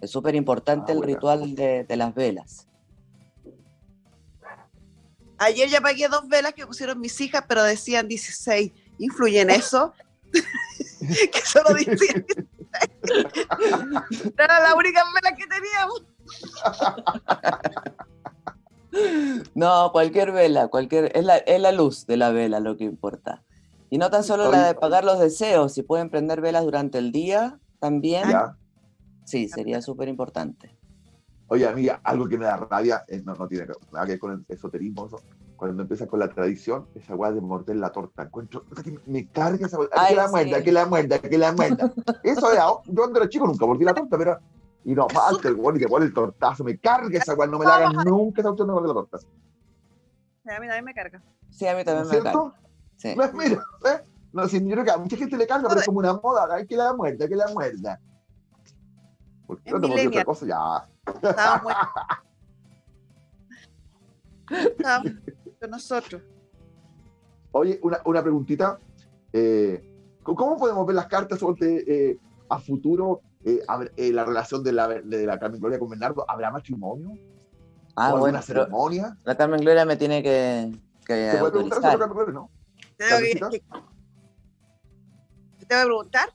Es súper importante Ah, el ritual de, de las velas. Ayer ya pagué dos velas que pusieron mis hijas, pero decían 16. ¿Influye en eso? que solo decían 16. Era la única vela que teníamos. No, cualquier vela, cualquier, es, la, es la luz de la vela lo que importa. Y no tan solo la de pagar los deseos, si pueden prender velas durante el día, también, Ya. sí, sería súper importante. Oye, amiga, algo que me da rabia, eh, no, no tiene nada que ver con el esoterismo, eso, cuando empieza con la tradición, esa weá de morder la torta. Encuentro, puta que me carga esa weá, que la sí. muerda, que la muerda, que la muerda. Eso era, yo cuando era chico nunca mordí la torta, pero. Y no falta el weón y te pone el tortazo, me carga esa weá, no me la hagan nunca esa opción de morder la torta. A mí también me carga. Sí, a mí ¿No también es me cierto? encanta. Sí. No, mira, ¿eh? No, sí, yo creo que a mucha gente le carga, pero es como una moda, ay, que la muerda, que la muerda. Porque Es no te mordí otra cosa, ya. Estábamos muy... Estábamos con nosotros. Oye, una, una preguntita. eh, ¿Cómo podemos ver las cartas sobre, eh, a futuro? eh, a ver, eh, la relación de la, de la Carmen Gloria con Bernardo. ¿Habrá matrimonio? Ah, ¿O bueno, alguna pero ceremonia? la Carmen Gloria me tiene que, que ¿Se puede preguntar a la Carmen Gloria? No. Tengo que- ¿Carmencita? que- ¿Te tengo que preguntar?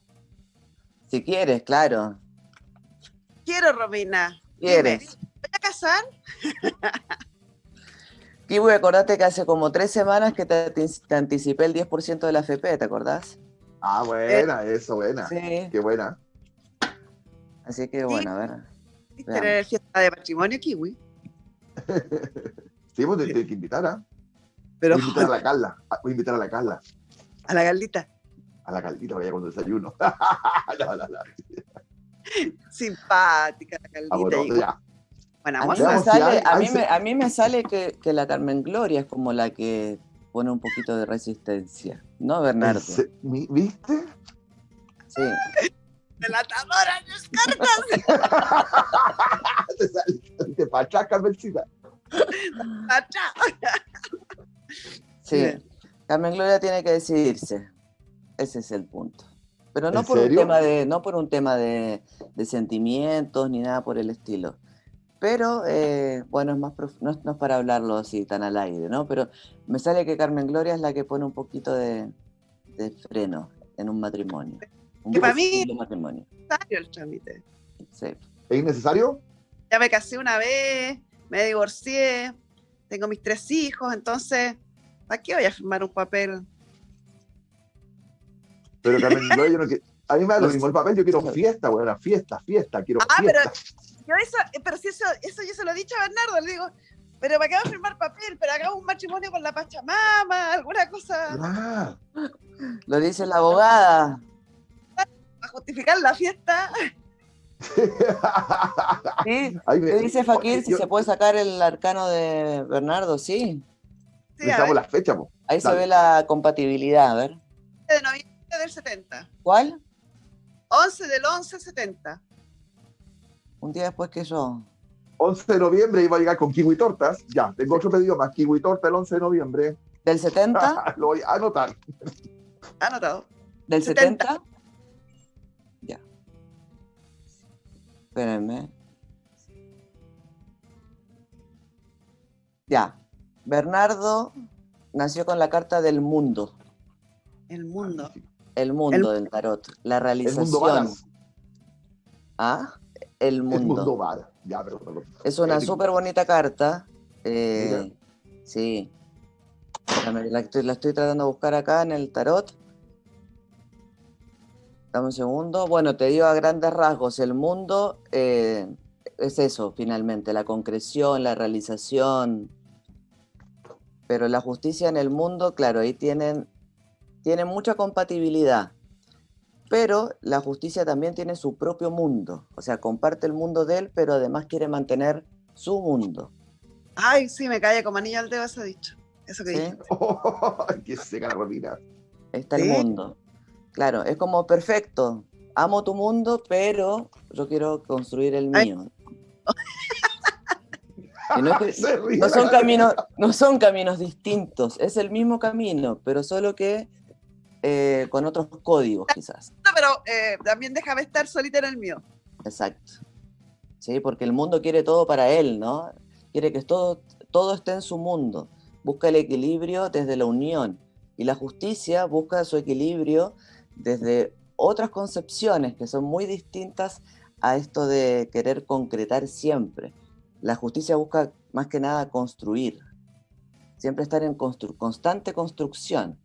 Si quieres, claro. Quiero, Romina. ¿Quieres? ¿Voy a casar? Kiwi, acordate que hace como tres semanas que te, te anticipé el 10% de la FP, ¿te acordás? Ah, buena, eso, buena. Sí. Qué buena. Así que bueno, a ver. ¿Viste fiesta de matrimonio, Kiwi? Sí, pues te, te- que invitar, ¿ah? Pero Voy a invitar a la Carla. ah, Voy a invitar a la Carla. a la Galdita. A la Caldita vaya con desayuno. no, no, no. Simpática la Ah, Galdita. bueno, ya. A mí, me sale, hay- a, hay mí me, se- a mí me sale que, que la Carmen Gloria es como la que pone un poquito de resistencia, ¿no, Bernardo? ¿Viste? Sí. Delatadora, las cartas. te sale, te pachas, Carmencita. Sí, Bien. Carmen Gloria tiene que decidirse. Ese es el punto. Pero no ¿En por serio? un tema de, no por un tema de, de sentimientos ni nada por el estilo. Pero eh, bueno, es más prof- no, es, no es para hablarlo así tan al aire, ¿no? Pero me sale que Carmen Gloria es la que pone un poquito de, de freno en un matrimonio. Un Que para mí- matrimonio. Necesario el trámite. Sí. ¿Es innecesario? Ya me casé una vez, me divorcié, tengo mis tres hijos, entonces, ¿para qué voy a firmar un papel? Pero Carmen yo no que- a mí me da lo mismo el papel, yo quiero fiesta, buena fiesta, fiesta, quiero Ah, pero yo eso, eh, pero si eso, eso yo se lo he dicho a Bernardo, le digo, pero ¿para qué voy a firmar papel? Pero hagamos un matrimonio con la Pachamama, alguna cosa Ah, Lo dice la abogada. para justificar la fiesta. ¿Sí? ¿Qué dice Fakir si se puede sacar el arcano de Bernardo? Sí. sí la fecha, Ahí se ve la compatibilidad, a ver. De noviembre del 70. ¿Cuál? 11 del 11 70. Un día después que yo. 11 de noviembre iba a llegar con kiwi tortas. Ya, tengo otro pedido más. Kiwi torta el 11 de noviembre. ¿Del 70? Lo voy a anotar. Anotado. ¿Del 70? Ya. Espérenme. Ya. Bernardo nació con la carta del mundo. El mundo. El mundo del tarot. La realización. ¿Ah? El mundo. El mundo Ya, es una súper bonita carta. Eh, sí. La estoy, la estoy tratando de buscar acá en el tarot. Dame un segundo. Bueno, te digo a grandes rasgos, el mundo eh, es eso, finalmente, la concreción, la realización. Pero la justicia en el mundo, claro, ahí tienen, tienen mucha compatibilidad. Pero la justicia también tiene su propio mundo. O sea, comparte el mundo de él, pero además quiere mantener su mundo. Ay, sí, me cae como anillo al dedo eso dicho. Eso que ¿Sí? qué seca la Está el mundo. Claro, es como perfecto. Amo tu mundo, pero yo quiero construir el mío. No, son caminos, no son caminos distintos, es el mismo camino, pero solo que eh, con otros códigos quizás. No, pero eh, también déjame estar solita en el mío. Exacto. Sí, porque el mundo quiere todo para él, ¿no? Quiere que todo, todo esté en su mundo. Busca el equilibrio desde la unión. Y la justicia busca su equilibrio desde otras concepciones que son muy distintas a esto de querer concretar siempre. La justicia busca más que nada construir, siempre estar en constante construcción.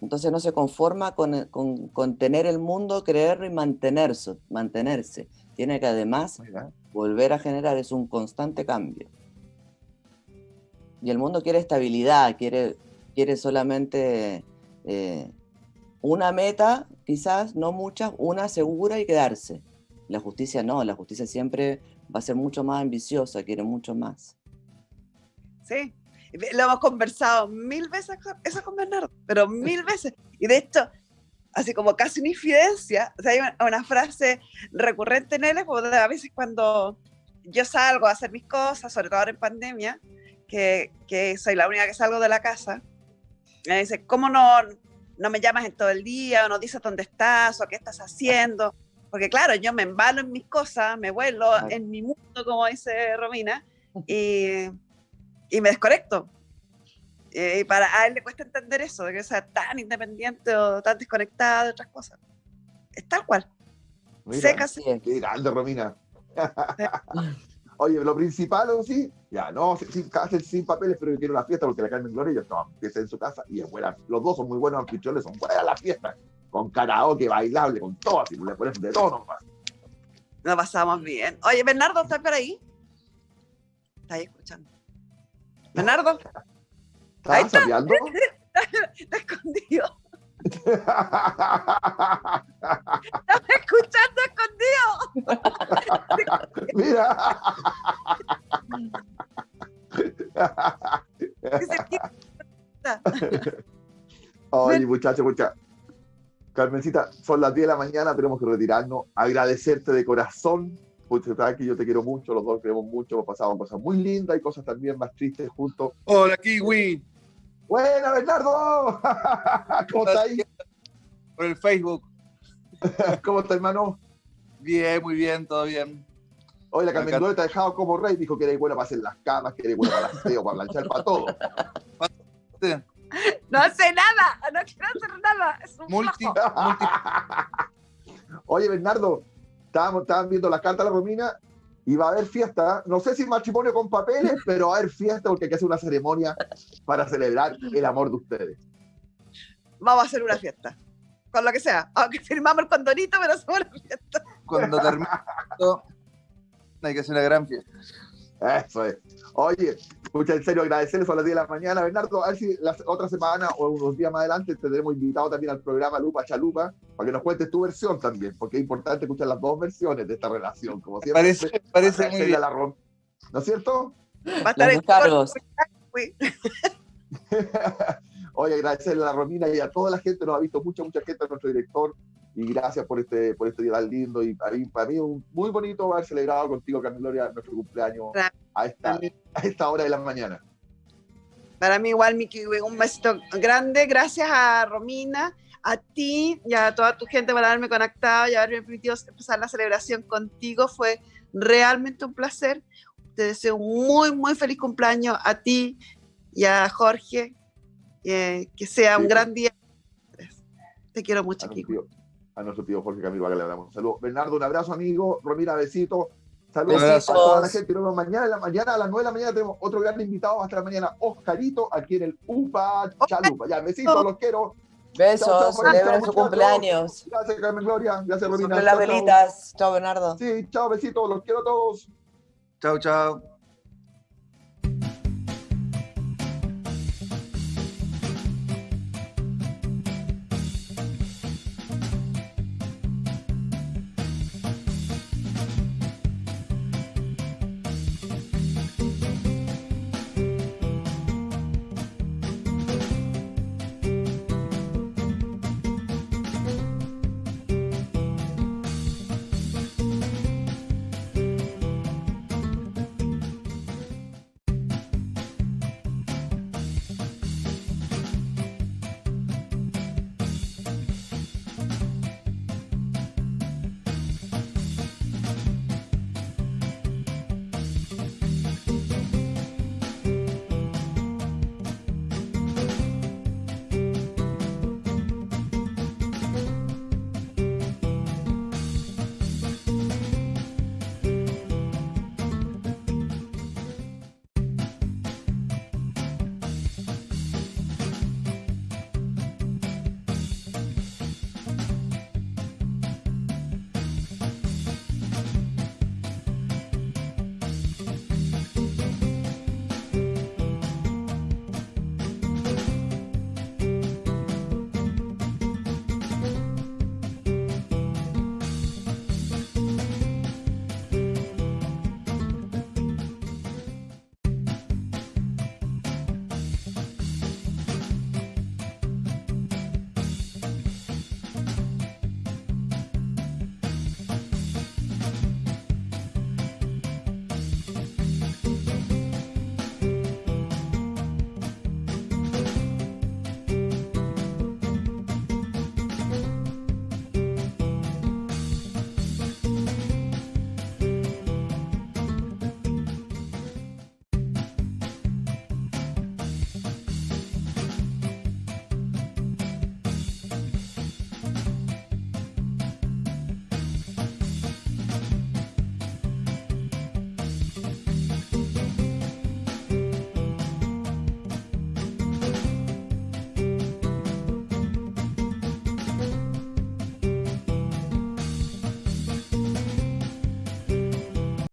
Entonces no se conforma con, con, tener el mundo, creerlo y mantenerse, mantenerse. Tiene que además volver a generar, es un constante cambio. Y el mundo quiere estabilidad, quiere, quiere solamente eh, una meta, quizás, no muchas, una segura y quedarse. La justicia no, la justicia siempre va a ser mucho más ambiciosa, quiere mucho más. Sí, lo hemos conversado mil veces eso con Bernardo, pero mil veces. Y de hecho, así como casi una infidencia, o sea, hay una, frase recurrente en él, a veces cuando yo salgo a hacer mis cosas, sobre todo ahora en pandemia, que, que soy la única que salgo de la casa, me dice, ¿cómo no, no me llamas en todo el día, o no dices dónde estás, o qué estás haciendo. Porque claro, yo me embalo en mis cosas, me vuelo en mi mundo, como dice Romina, y, y me desconecto. Y para a él le cuesta entender eso, de que sea tan independiente o tan desconectada de otras cosas. Es tal cual. Seca, Qué grande, Romina. Oye, lo principal, ¿o sí? Ya, no, sin, sin papeles, pero yo quiero una fiesta porque la Carmen Gloria ya no, empieza en su casa y es buena. Los dos son muy buenos anfitriones, son buenas las fiestas. Con karaoke, bailable, con todo, así le pones de todo nomás. Nos pasamos bien. Oye, Bernardo, ¿estás por ahí? ¿Estás ahí escuchando? ¿Bernardo? ¿Estás está? está escondido. Estaba escuchando escondido. Mira. Oye, muchachos, muchachos. Carmencita, son las 10 de la mañana, tenemos que retirarnos. Agradecerte de corazón, que yo te quiero mucho, los dos queremos mucho, hemos pasado cosas muy lindas y cosas también más tristes juntos. Hola, Kiwi. Buena, Bernardo. ¿Cómo estás ahí? Por el Facebook. ¿Cómo está, hermano? Bien, muy bien, todo bien. Hoy la Carmen te ha dejado como rey, dijo que eres buena para hacer las camas, que eres buena para el para planchar, para todo. No hace nada, no quiero hacer nada. Es un multi, Oye, Bernardo, estábamos, estaban viendo las cartas de la Romina y va a haber fiesta, no sé si matrimonio con papeles, pero va a haber fiesta porque hay que hacer una ceremonia para celebrar el amor de ustedes. Vamos a hacer una fiesta, con lo que sea, aunque firmamos el condorito, pero hacemos una fiesta. Cuando termine hay que hacer una gran fiesta. Eso es. Oye, Muchas en serio agradecerles a las 10 de la mañana. Bernardo, a ver si la otra semana o unos días más adelante te tendremos invitado también al programa Lupa Chalupa para que nos cuentes tu versión también, porque es importante escuchar las dos versiones de esta relación, como siempre. Parece, parece muy bien. La ¿No es cierto? Va a estar en cargos. Oye, agradecerle a la Romina y a toda la gente, nos ha visto mucha, mucha gente, a nuestro director, y gracias por este, por este día tan lindo. Y para mí, para mí un muy bonito haber celebrado contigo, Gloria, nuestro cumpleaños a esta, a esta hora de la mañana. Para mí igual, Miki, un besito grande. Gracias a Romina, a ti y a toda tu gente por haberme conectado y haberme permitido empezar la celebración contigo. Fue realmente un placer. Te deseo un muy, muy feliz cumpleaños a ti y a Jorge. Eh, que sea un gran día. Te quiero mucho, Kiko a nuestro tío Jorge Camilo que le damos saludos. Bernardo, un abrazo, amigo. Romina, besito. Saludos a toda la gente. Nos vemos mañana, en la mañana a las 9 de la mañana tenemos otro gran invitado. Hasta la mañana, Oscarito, aquí en el UPA Chalupa. Ya, besitos, los quiero. Besos, celebren su cumpleaños. Gracias, Carmen Gloria. Gracias, Romina. Sobre las velitas. Chao, Bernardo. Sí, chao, besitos, los quiero a todos. Chao, chao.